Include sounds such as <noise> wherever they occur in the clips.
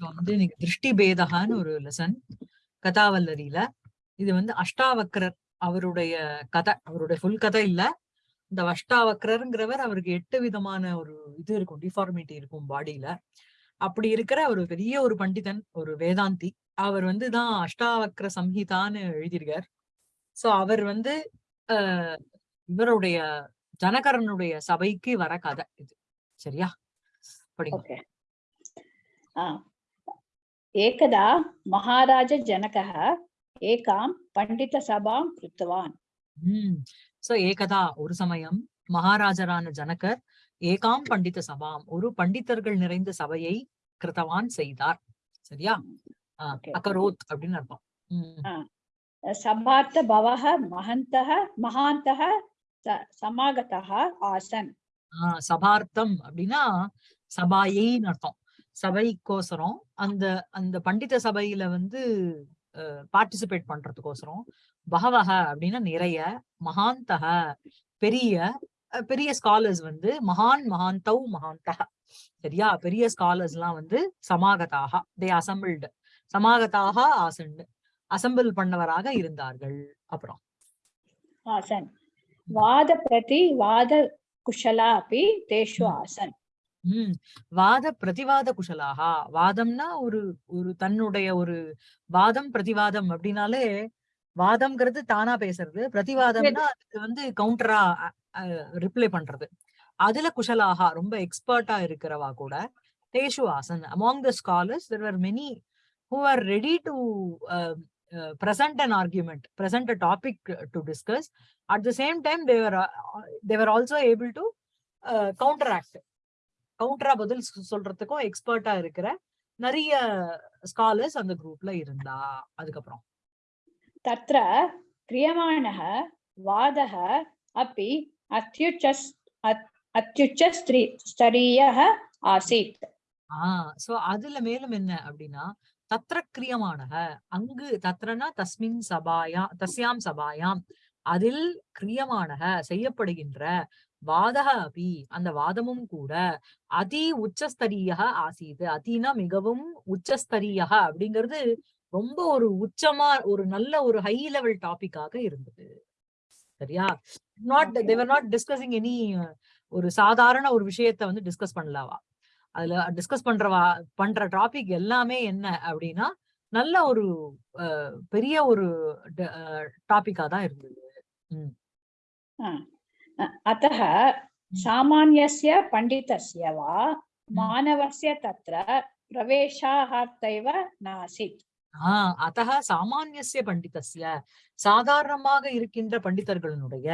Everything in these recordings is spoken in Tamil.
வந்து இன்னைக்கு திருஷ்டி பேதகான்னு ஒரு லெசன் கதாவல்லரியில. இது வந்து அஷ்டாவக்ரர் அவருடைய கதை. அவருடைய ஃபுல் கதை இல்ல. இந்த அஷ்டாவக்ரருங்கிறவர் அவருக்கு எட்டு விதமான ஒரு இது இருக்கும் டிஃபார்மிட்டி இருக்கும் பாடியில அப்படி இருக்கிற ஒரு பெரிய ஒரு பண்டிதன் ஒரு வேதாந்தி அவர் வந்து தான் அஷ்டாவக்ர சம்ஹிதான்னு எழுதியிருக்கார். சோ அவர் வந்து ஆஹ் இவருடைய ஜனகரனுடைய சபைக்கு வர கதை இது. சரியா? படிங்க. एकदा महाराज जनकः एकां पण्डितसभां कृतवान् உம் சோ ஏகதா ஒரு சமயம் மகாராஜரான ஜனகர் ஏகாம் பண்டித சபாம் ஒரு பண்டிதர்கள் நிறைந்த சபையை கிருத்தவான் செய்தார் சரியா ஆஹ் Okay. அகரோத் அப்படின்னு அர்த்தம் உம் सभार्थ भवः महन्तः महान्तः स- समागतः आसन् ஆஹ் சபார்த்தம் அப்படின்னா சபாயைன்னு அர்த்தம் சபைக்கோசரம் அந்த அந்த பண்டித சபையில வந்து பார்ட்டிசிபேட் பண்றதுக்கோசரம் பகவக அப்படின்னா நிறைய மகாந்தக பெரிய பெரிய ஸ்காலர்ஸ் வந்து மகான் மகாந்தவ் மகாந்தக சரியா? பெரிய ஸ்காலர்ஸ் எல்லாம் வந்து சமாகதாக தே அசம்பிள்டு சமாகதாக ஆசன் அசம்பிள் பண்ணவராக இருந்தார்கள். அப்புறம். ஆசன் வாத பிரதி வாத குஷலா அப்படி தேஷு ஆசன் உம் வாத பிரதிவாத குஷலாகா வாதம்னா ஒரு ஒரு தன்னுடைய ஒரு வாதம் பிரதிவாதம் அப்படின்னாலே வாதம்ங்கிறது தானா பேசுறது. பிரதிவாதம்னா அதுக்கு வந்து கவுண்டரா ரிப்ளை பண்றது. அதுல குஷலாகா ரொம்ப எக்ஸ்பர்ட்டா இருக்கிறவா கூட தேஷு Hassan. Among the scholars there are many who are ready to present an argument present a topic to discuss. At the same time they were uh, they were also able to uh, counteract. கவுண்டரா பதில் சொல்றதுக்கும் எக்ஸ்பர்ட்டா இருக்கிற நிறைய ஸ்காலர்ஸ் அந்த குரூப்ல இருந்தா அதுக்கப்புறம். தத்ர கிரியமானக வாதக அப்படி அத்யுச்சஸ் அத்யுச்ச ஸ்திரீ ஆசீத். ஆஹ் சோ அதுல மேலும் என்ன அப்படின்னா தத்திர கிரியமானக அங்கு தத்ரனா தஸ்மின் சபாயா தஸ்யாம் சபாயாம். அதில் கிரியமானக செய்யப்படுகின்ற வாதக அபி அந்த வாதமும் கூட அதி உச்சஸ்தரீய ஆசீது. அதினா மிகவும் உச்சஸ்தரீய அப்படிங்கிறது ரொம்ப ஒரு உச்சமா ஒரு நல்ல ஒரு ஹை லெவல் டாபிக்காக இருந்தது. சரியா? Not. They were not discussing any ஒரு சாதாரண ஒரு விஷயத்த வந்து டிஸ்கஸ் பண்ணலாவா? அதுல டிஸ்கஸ் பண்றவா பண்ற டாபிக் எல்லாமே என்ன அப்படின்னா நல்ல ஒரு அஹ், பெரிய ஒரு டாபிக்கா தான் இருந்தது. உம் अतः सामान्यस्य पण्डितस्य वा मानवस्य तत्र प्रवेशार्थैव नासीत् ஆஹ் அத்தக சாமானியசிய பண்டிதஸ்ய சாதாரணமாக இருக்கின்ற பண்டிதர்களுடைய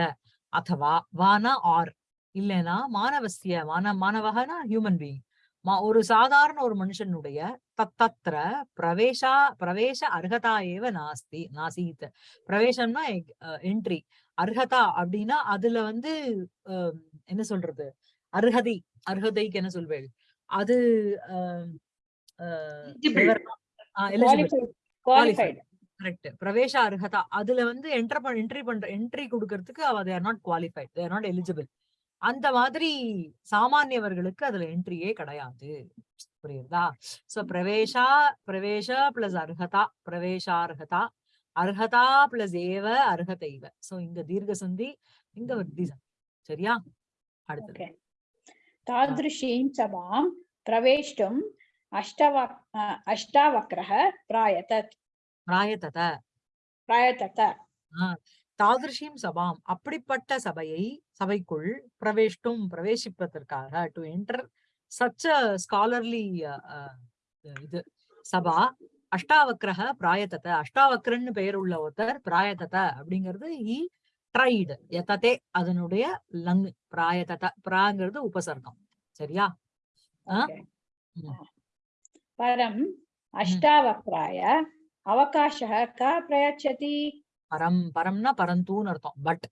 அதவா வானா ஆர் இல்லைனா மானவசிய மான மாணவகனா ஹியூமன் பீயிங் மா ஒரு சாதாரண ஒரு மனுஷனுடைய தத்தத்திர பிரவேசா பிரவேச அர்ஹதா ஏவ நாஸ்தி நாசீத் பிரவேசம்னா என்ட்ரி அர்ஹதா அப்படின்னா அதுல வந்து என்ன சொல்றது? அர்ஹதை அர்ஹதைக்கு என்ன சொல்வேள்? அது கரெக்ட் பிரவேச அர்ஹதா அதுல வந்து என்டர் என்ட்ரி பண்ற என்ட்ரி கொடுக்கறதுக்கு அவ they are not qualified they are not eligible அந்த மாதிரி சாமானியவர்களுக்கு அதுல என்ட்ரியே கிடையாது. புரியுதா? சோ பிரவேசா பிரவேச பிளஸ் அர்ஹதா பிரவேசார்ஹதா அர்ஹதா பிளஸ் ஏவ அர்ஹதைவ சோ இங்க தீர்க்க சந்தி இங்க வர்த்தி சரியா? அடுத்து தாதிருஷீம் சபாம் பிரவேஷ்டும் அஷ்டவக் அஷ்டாவக்ரஹ பிராயதத் பிராயதத பிராயதத தாதிருஷீம் சபாம் அப்படிப்பட்ட சபையை சபைக்குள் பிரவேஷ்டும் பிரவேசிப்பதற்காக டு என்டர் சச் ஸ்காலர்லி இது சபா அஷ்டாவக்கிரக பிராயத்தத. அஷ்டாவக்ரன்னு பெயர் உள்ள ஒருத்தர் பிராயத்தத அப்படிங்கிறது இ ட்ரைடு எத்ததே அதனுடைய லங் பிராயத்தத. பிராங்கிறது உபசர்க்கம். சரியா? பரம் அஷ்டாவக்ராய அவகாச க பிரயச்சதி? பரம். பரம்னா பரந்தூன்னு அர்த்தம். பட்.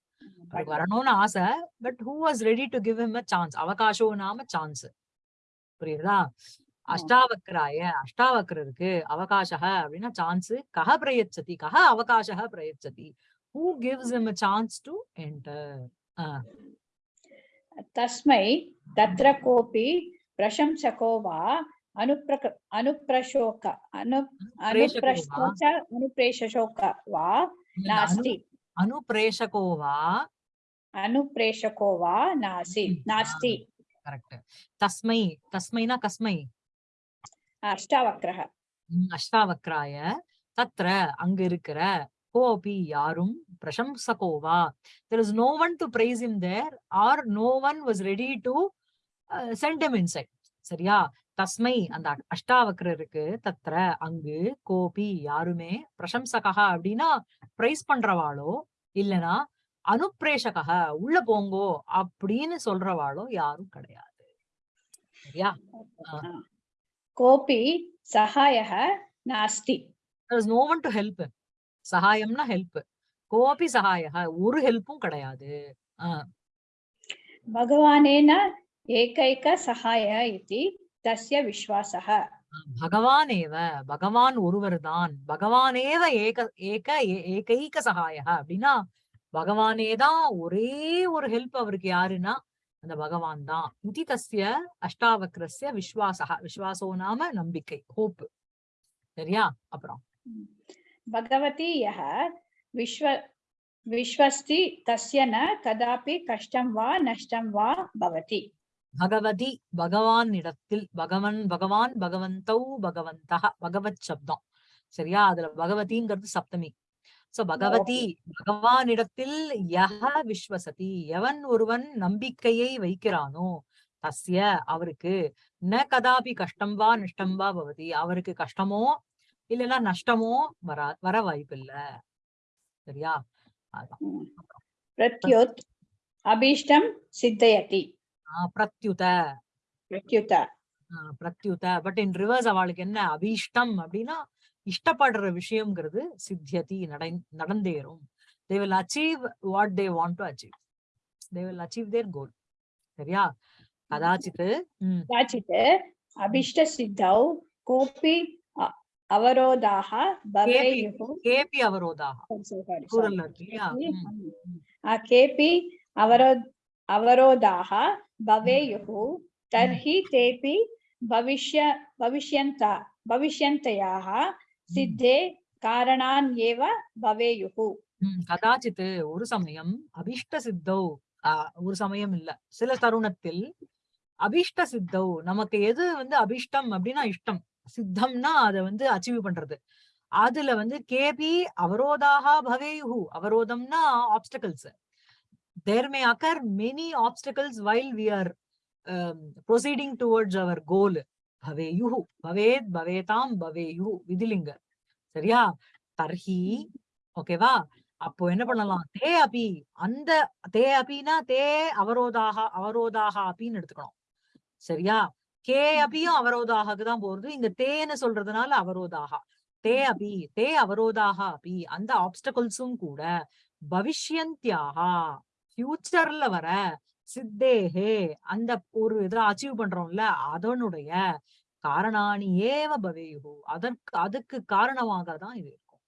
வரணும்னு ஆசை. But who was ready to give him a chance அவகாசம் நாம சான்ஸ் புரியுதா? அஷ்டாவக்ராய அஷ்டாவக்ரருக்கு அவகாசக அப்படின்னா சான்ஸ் கஹ பிரயச்சதி கஹ அவகாசக பிரயச்சதி. Who gives him chance to enter தஸ்மை தத்ர கோபி பிரசம்சகோ வா அனுப்ரக அனுப்ரஷோக அனு அனுப்ரஷோக அனுப்ரேஷோக வா நாஸ்தி. அனுப்ரேஷகோ வா? அனுப்ரேஷகோ வா நாசி நாஸ்தி. கரெக்ட் தஸ்மை தஸ்மைனா கஸ்மை. அஷ்டாவக்ரஹ. அஷ்டாவக்ராய. தத்ர அங்க இருக்கிற கோபி யாரும்? பிரசம்சகோவா. There is no one to praise him there are no one was ready to send him inside சரியா? தஸ்மை அந்த அஷ்டாவக்கரருக்கு தத்திர அங்கு கோபி யாருமே? பிரசம்சகா அப்படின்னா பிரைஸ் பண்றவாளோ? இல்லனா அனுப்பிரேஷகா உள்ள போங்கோ அப்படின்னு சொல்றவாளோ யாரும் கிடையாது. சரியா? கோபி சகாயக நாஸ்தி there is no one to help. him சகாயம்னா ஹெல்ப் கோபி சகாயக ஒரு ஹெல்ப்பும் கிடையாது பகவானேன ஏகைக சகாய இதி தஸ்ய விஸ்வாசக பகவான் ஏவ பகவான் ஒருவர் தான் பகவானேவ ஏக ஏக ஏகைக சகாய அப்படின்னா பகவானே தான் ஒரே ஒரு ஹெல்ப் அவருக்கு யாருன்னா அந்த பகவான் தான். இது தஸ்ய அஷ்டாவக்ரஸ்ய விஸ்வாசா விஸ்வாசோ நாம நம்பிக்கை ஹோப் சரியா? அப்புறம். பகவதி யஹ விஸ்வ விஸ்வஸ்தி தஸ்ய ந கதாபி கஷ்டம் வா நஷ்டம் வா பவதி. பகவதி பகவான் இடத்தில் பகவன் பகவான் பகவந்தௌ பகவந்தக பகவத் சப்தம். சரியா? அதுல பகவதிங்கிறது சப்தமி. சோ பகவதி பகவானிடத்தில் யஹ விஸ்வசதி எவன் ஒருவன் நம்பிக்கையை வைக்கிறானோ தஸ்ய அவருக்கு ந கதாபி கஷ்டம் வா நஷ்டம் வா பவதி அவருக்கு கஷ்டமோ இல்லைன்னா நஷ்டமோ வரா வர வாய்ப்பு இல்ல சரியா பிரத்யுத் அபீஷ்டம் சித்தயதி. பிரத்யுத. பிரத்யுத பிரத்யுத. பட் இன் ரிவர்ஸ் அவளுக்கு என்ன? அபீஷ்டம் அப்படின்னா இஷ்டப்படுற விஷயம்ங்கிறது சித்தியதி நடை நடந்தேறும். They will achieve what they want to achieve they will achieve their goal சரியா? கதாச்சித்து கதாச்சித்து அபிஷ்ட சித்தௌ கோபி அவரோதாக கேபி அவரோதாக குரல் இல்லையா? கேபி அவரோ அவரோதாக பவேயுஹு தர்ஹி தேபி பவிஷ்ய பவிஷ்யந்தா பவிஷ்யந்தயாக சித்தே காரணான் ஏவ பவேயுகு. கதாச்சித்து ஒரு சமயம் அபிஷ்ட சித்தோ ஒரு சமயம் இல்ல. சில தருணத்தில் அபிஷ்ட சித்தோ நமக்கு எது வந்து அபிஷ்டம் அப்படின்னா இஷ்டம். சித்தம்னா அதை வந்து அச்சீவ் பண்றது. அதுல வந்து கேபி அவரோதாக பவேயுகு. அவரோதம்னா obstacles there may occur many obstacles while we are proceeding towards our goal பவேயு பவேத் பவேதாம் பவேயு விதிலிங்க. சரியா? தர்ஹி ஓகேவா? அப்போ என்ன பண்ணலாம்? தே அபி அந்த தே அபினா தே அவரோதாக அவரோதாக அபின்னு எடுத்துக்கணும். சரியா? கே அபியும் அவரோதாக தான் போறது. இங்க தேன்னு சொல்றதுனால அவரோதாக. தே அபி தே அவரோதாக அபி அந்த ஆப்ஸ்டகல்ஸும் கூட பவிஷ்யந்தியாக ஃபியூச்சர்ல வர சித்தேஹே அந்த ஒரு இதை அச்சீவ் பண்றோம்ல அதனுடைய காரணாணி ஏவ பவேயுகு. அதற்கு அதுக்கு காரணமாக தான் இது இருக்கும்.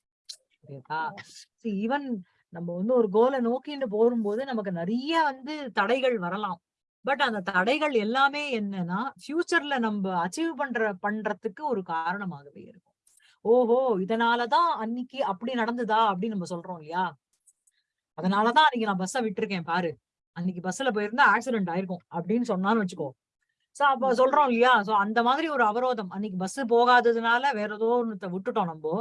ஈவன் நம்ம வந்து ஒரு கோலை நோக்கிட்டு போகும்போது நமக்கு நிறைய வந்து தடைகள் வரலாம். பட் அந்த தடைகள் எல்லாமே என்னன்னா ஃபியூச்சர்ல நம்ம அச்சீவ் பண்ற பண்றதுக்கு ஒரு காரணமாகவே இருக்கும். ஓஹோ இதனாலதான் அன்னைக்கு அப்படி நடந்ததா அப்படின்னு நம்ம சொல்றோம் இல்லையா? அதனாலதான் அன்னைக்கு நான் பஸ்ஸ விட்டுருக்கேன் பாரு. அன்னைக்கு பஸ்ல போயிருந்தா ஆக்சிடென்ட் ஆயிருக்கும் அப்படின்னு சொன்னான்னு வச்சுக்கோ. சோ அப்ப சொல்றோம் இல்லையா? சோ அந்த மாதிரி ஒரு அவரோதம். அன்னைக்கு பஸ் போகாததுனால வேற ஏதோ ஒண்ணு விட்டுட்டோம் நம்ம.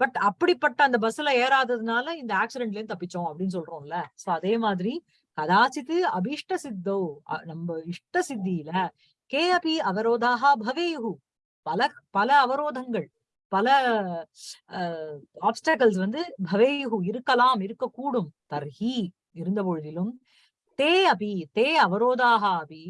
பட் அப்படிப்பட்ட அந்த பஸ்ல ஏறாததுனால இந்த ஆக்சிடென்ட்ல இருந்து தப்பிச்சோம் அப்படின்னு சொல்றோம்ல. சோ அதே மாதிரி கதாச்சித்து அபீஷ்ட சித்தோ நம்ம இஷ்ட சித்தியில கே அபி அவரோதாக பவேயுகு பல பல அவரோதங்கள் பல ஆப்ஸ்டக்கல்ஸ் வந்து பவேயுகு இருக்கலாம் இருக்கக்கூடும். தர்ஹி இருந்த பொழுதிலும் தே அபி தே அவரோதாக அபி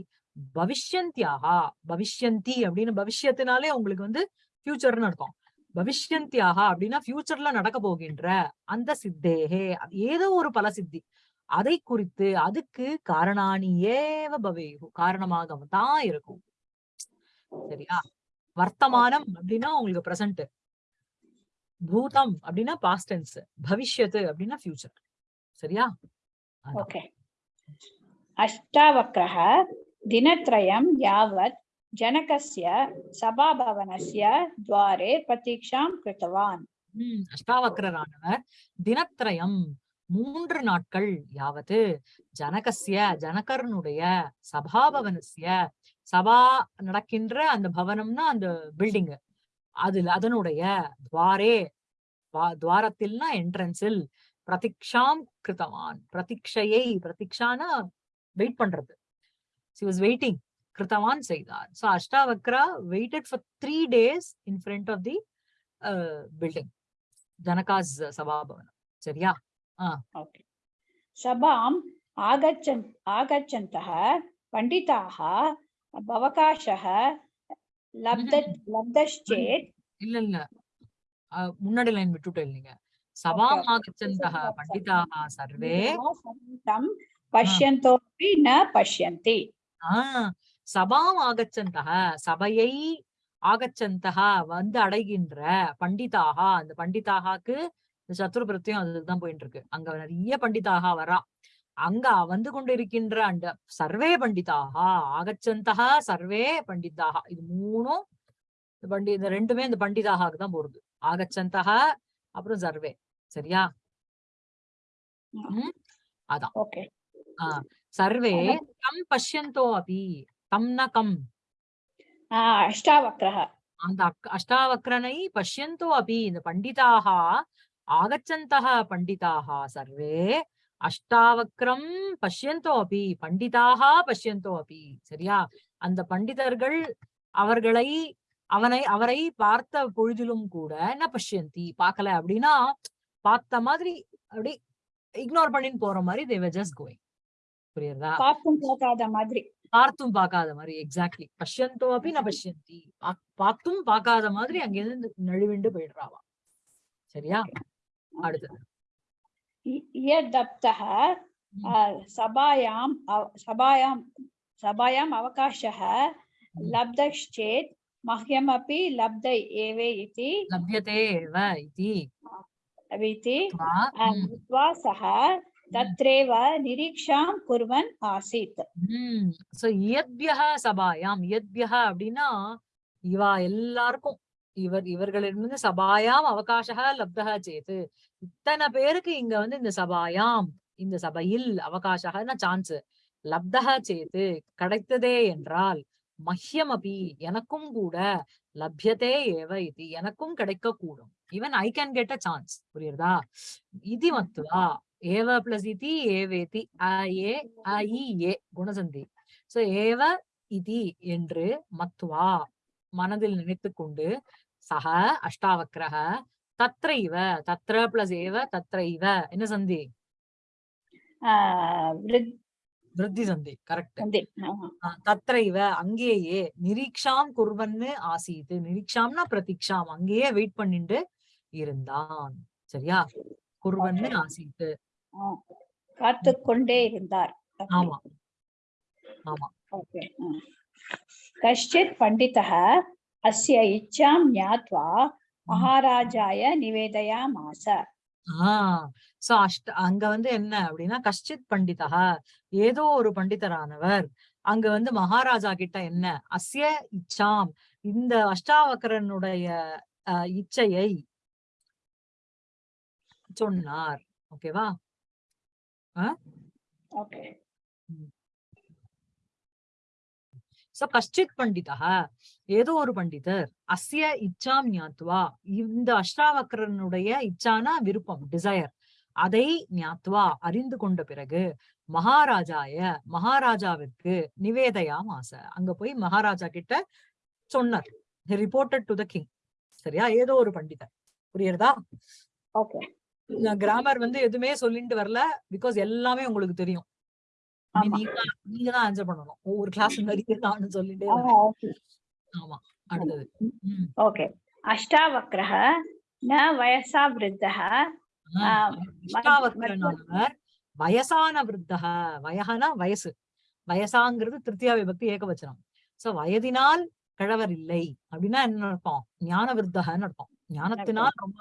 பவிஷ்யந்தியாகா பவிஷ்யந்தி அப்படின்னு பவிஷ்யத்தினாலே உங்களுக்கு வந்து ஃபியூச்சர்னு அர்த்தம். பவிஷ்யந்தியாக அப்படின்னா ஃபியூச்சர்ல நடக்க போகின்ற அந்த சித்தேகே ஏதோ ஒரு பல சித்தி. அதை குறித்து அதுக்கு காரணாணி ஏவ பவேகு காரணமாக தான் இருக்கும். சரியா? வர்த்தமானம் அப்படின்னா உங்களுக்கு பிரசன்ட் பூதம் அப்படின்னா பாஸ்டென்ஸ் பவிஷ்யத்து அப்படின்னா ஃபியூச்சர் சரியா? ஓகே ओके अष्टावक्रः दिनत्रयं यावत् जनकस्य सभाभवनस्य द्वारे प्रतीक्षां कृतवान् உம் அஷ்டாவக்ரரானவர் தினத்திரயம் மூன்று நாட்கள் யாவது ஜனகஸ்ய ஜனகர்னுடைய சபாபவனஸ்ய சபா நடக்கின்ற அந்த பவனம்னா அந்த பில்டிங் அதுல அதனுடைய துவாரே துவா- துவாரத்தில்னா என்ட்ரன்ஸில் பிரதிக்ஷாம் கிருத்தவான். பிரதிக்ஷையை பிரதிக்ஷானா வெயிட் பண்றது. சி வாஸ் வெயிட்டிங் கிருத்தவான் செய்தார். So Ashtavakra waited for three days in front of the building Janaka's சபாபவனம். சரியா? சபாம் ஆகச்சன் ஆகச்சந்தः பண்டிதாः பவகாஷः லப்த லப்தச்சேத் இல்ல இல்ல. முன்னாடி லைன் விட்டுட்டேன் இல்லைங்க சவாமாகச்சந்தः பண்டிதாः சர்வே சங்கீதம் பஷ்யந்தோபி ந பஷ்யந்தி சபாம் ஆகச்சந்தக சபையை ஆகச்சந்தகா வந்து அடைகின்ற பண்டிதாகா அந்த பண்டிதாகாக்கு சத்துரு அதுதான் போயிட்டு இருக்கு அங்க நிறைய பண்டிதாகா வரா. அங்க வந்து கொண்டிருக்கின்ற அந்த சர்வே பண்டிதாகா ஆகச்சந்தகா சர்வே பண்டிதாகா இது மூணும் பண்டி இந்த ரெண்டுமே இந்த பண்டிதாகாக்கு தான் போறது. ஆகச்சந்தகா அப்புறம் சர்வே. சரியா? அதான். சர்வே கம் பஷ்யந்தோ அபி. தம் ந கம். அஷ்டாவக்ரஹ. அந்த அஷ்டாவக்ரனை பஷ்யந்தோ அபி. இந்த பண்டிதாக ஆகச்சந்தக பண்டிதாக சர்வே. அஷ்டாவக்ரம் பஷ்யந்தோ அபி. பண்டிதாக பஷ்யந்தோ அபி. சரியா? அந்த பண்டிதர்கள் அவர்களை அவனை அவரை பார்த்த பொழுதிலும் கூட என்ன பஷ்யந்தி. பார்க்கல அப்படின்னா பார்த்த மாதிரி அப்படி இக்னோர் பண்ணின்னு போற மாதிரி தேவ ஜஸ்ட் கோயிங் புரியுதா பார்த்தும் பார்க்காத மாதிரி பார்த்தும் பார்க்காத மாதிரி எக்ஸாக்ட்லி பஷ்யந்தோ அப்படி நான் பஷ்யந்தி பாக்- பார்த்தும் பார்க்காத மாதிரி அங்கிருந்து நழுவிண்டு போயிடுறாவா சரியா அடுத்தது इ- यदप्तः अ, सभायाम् अव- सभायां सभायाम् अवकाशः लब्धश्चेत् मह्यमपि लब्ध एव इति லப்யதே ஏவ இதி इति त्वा, अ, ம், कृत्वा सः तत्रैव निरीक्षां कुर्वन् आसीत् ம். So, இயத்பியः சபாயாம் இயத்பியः அப்படின்னா இவா எல்லாருக்கும் இவர் இவர்களிடமிருந்து சபாயாம் அவகாசக லப்தக சேத்து இத்தனை பேருக்கு இங்க வந்து இந்த சபாயாம் இந்த சபையில் அவகாசகன சான்ஸ் லப்தக சேத்து கிடைத்ததே என்றால் மஹ்யம் அபி எனக்கும் கூட லப்யதே ஏவ இது எனக்கும் கிடைக்க கூடும் even I can get a chance ಪುರಿಯರ್ದಾ ಇದಿ ಮತ್ತು ಆ ಏವ ಪ್ಲಸ್ ಇತಿ ಏವೇತಿ ಆ ಏ குணசந்தி. சோ ஏவ இதி என்று மத்துவா மனதில் நினைத்து கொண்டு சக அஷ்டாவக்கிரக தத்ர இவ தத்ர பிளஸ் ஏவ தத்ர இவ. என்ன சந்தி? விருத்தி சந்தி கரெக்ட் தத்ர இவ அங்கேயே நிரீக்ஷாம் குர்வன்னு ஆசீது நிரீக்ஷாம்னா பிரதீக்ஷாம் அங்கேயே வெயிட் பண்ணிட்டு இருந்தான். சரியா? குருவன்னு ஆசித்து பார்த்து கொண்டே இருந்தார். ஆமா. ஆமா. கஷ்டித் பண்டிதः அஸ்ய இச்சாம் ஞாத்வா மகாராஜாய நிவேதயாமாச. சோ அஷ்ட அங்க வந்து என்ன அப்படின்னா கஷ்டித் பண்டிதா ஏதோ ஒரு பண்டிதரானவர். அங்க வந்து மகாராஜா கிட்ட என்ன? அசிய இச்சாம். இந்த அஷ்டாவக்கரனுடைய இச்சையை சொன்னார். ஓகேவா? கஷ்டித் பண்டிதா ஏதோ ஒரு பண்டிதர் அசிய இச்சாம் ஞாத்வா இந்த அஷ்டாவக்கரனுடைய இச்சானா விருப்பம் டிசையர் அதை ஞாத்துவா அறிந்து கொண்ட பிறகு மகாராஜாய மகாராஜாவிற்கு நிவேதையாம் ஆசை. அங்க போய் மகாராஜா கிட்ட சொன்னார். ரிப்போர்ட்டட் டு த கிங் சரியா? ஏதோ ஒரு பண்டிதர். புரியுறதா ஓகே. கிராமர் வந்து எதுவுமே சொல்லிட்டு வரல பிகாஸ் எல்லாமே உங்களுக்கு தெரியும். நீங்க தான் ஆன்சர் பண்ணணும். ஒவ்வொரு <laughs> கிளாஸ் அஷ்டாவக்ரஹ ந வயசா விருத்தஹ. அஷ்டாவக்ரனானவர் வயசான விருத்தஹ. வயகனா வயசு. வயசாங்கிறது திருத்தியா விபக்தி ஏகவச்சனம். சோ வயதினால் கழவர் இல்லை. அப்படின்னா என்ன நடப்போம் ஞான விருத்தகன்னு நடப்போம் ஞானத்தினால் ரொம்ப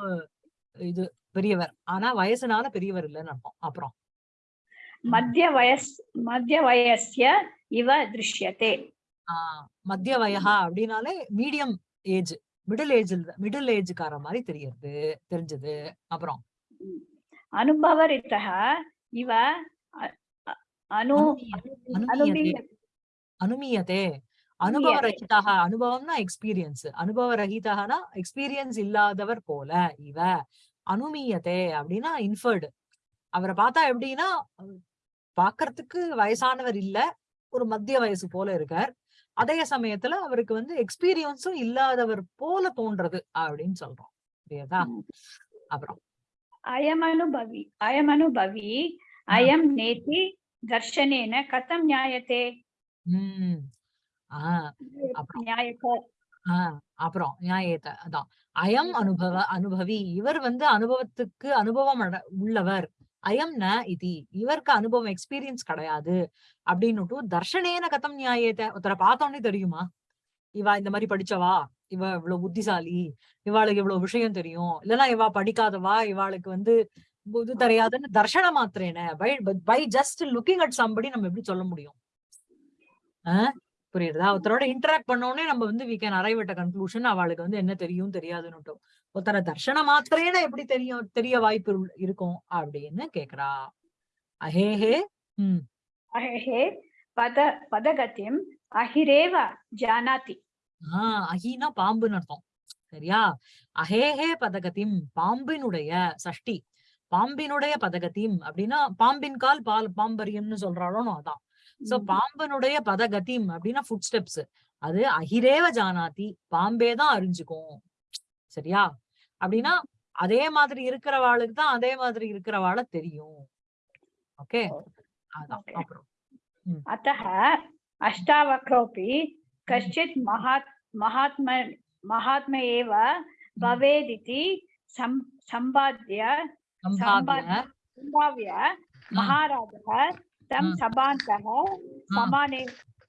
இது பெரியவர். ஆனா வயசுனால பெரியவர் இல்லைன்னு அர்த்தம். அப்புறம். மத்திய வயஸ் மத்திய வயசிய இவ திருஷ்யத்தே ஆஹ் மத்திய வயகா அப்படின்னாலே medium age middle age middle ஏஜ்கார மாதிரி தெரியறது தெரிஞ்சது. அப்புறம். அனுபவரித்த இவ அனு அனுமியதே. அனுபவ ரகிதாக அனுபவம்னா எக்ஸ்பீரியன்ஸ் அனுபவ ரகிதாகனா எக்ஸ்பீரியன்ஸ் இல்லாதவர் போல இவ அனுமீயதே அப்படின்னா இன்ஃபர்டு அவரை பார்த்தா எப்படின்னா பாக்குறதுக்கு வயசானவர் இல்ல ஒரு மத்திய வயசு போல இருக்கார். அதே சமயத்துல அவருக்கு வந்து எக்ஸ்பீரியன்ஸும் இல்லாதவர் போல தோன்றது அப்படின்னு சொல்றோம். புரியுதா? அப்புறம். அயமனுபவி அயமனுபவி அயம் நேத்தி தர்ஷனேன கதம் நியாயத்தே ஆஹ் அப்புறம். ஆஹ் அப்புறம் நியாயத்தை அதான். அயம் அனுபவ அனுபவி இவர் வந்து அனுபவத்துக்கு அனுபவம் உள்ளவர். அயம்ன இதி இவருக்கு அனுபவம் எக்ஸ்பீரியன்ஸ் கிடையாது அப்படின்னுட்டு தர்ஷனேன கதம் நியாயத்தை ஒருத்தரை பார்த்தோன்னே தெரியுமா? இவா இந்த மாதிரி படிச்சவா? இவ இவ்வளவு புத்திசாலி இவாளுக்கு இவ்வளவு விஷயம் தெரியும். இல்லைன்னா இவா படிக்காதவா? இவாளுக்கு வந்து புது தெரியாதுன்னு தர்ஷன மாத்திரேன. By by just looking at somebody நம்ம எப்படி சொல்ல முடியும்? ஆஹ் புரியுதா ஒருத்தரோட இன்டராக்ட் பண்ணோடனே நம்ம வந்து we can arrive at conclusion அவளுக்கு வந்து என்ன தெரியும் தெரியாதுன்னுட்டும். ஒருத்தர தர்ஷன மாத்திரையில எப்படி தெரியும் தெரிய வாய்ப்பு இருக்கும் அப்படின்னு கேக்குறா. அஹேஹே ஹம் அஹே பத பதகத்தியம் அஹிரேவ ஜானாதி. ஆஹ் அஹினா பாம்புன்னு அர்த்தம். சரியா? அஹேஹே பதகத்தியம் பாம்பினுடைய சஷ்டி. பாம்பினுடைய பதகத்தியம் அப்படின்னா பாம்பின் கால் பால் பாம்பரியம்னு சொல்றாளோ அதான். சோ பாம்பனுடைய பதகதிம் அப்படின்னா ஃபுட் ஸ்டெப்ஸ் அது அகிரேவ ஜானாதி பாம்பேதான் அறிஞ்சுக்கும். சரியா? அப்படின்னா அதே மாதிரி இருக்கிறவாளுக்கு தான் அதே மாதிரி இருக்கிறவாள தெரியும். ஓகே? அத்த அஷ்டாவக்ரோபி கஷ்டித் மகாத் மகாத்ம மகாத்ம ஏவ பவேதிதி சம்பாத்திய சம்பாவிய. மகாராஜ महाराजः तं ஆ. सभान्तः समाने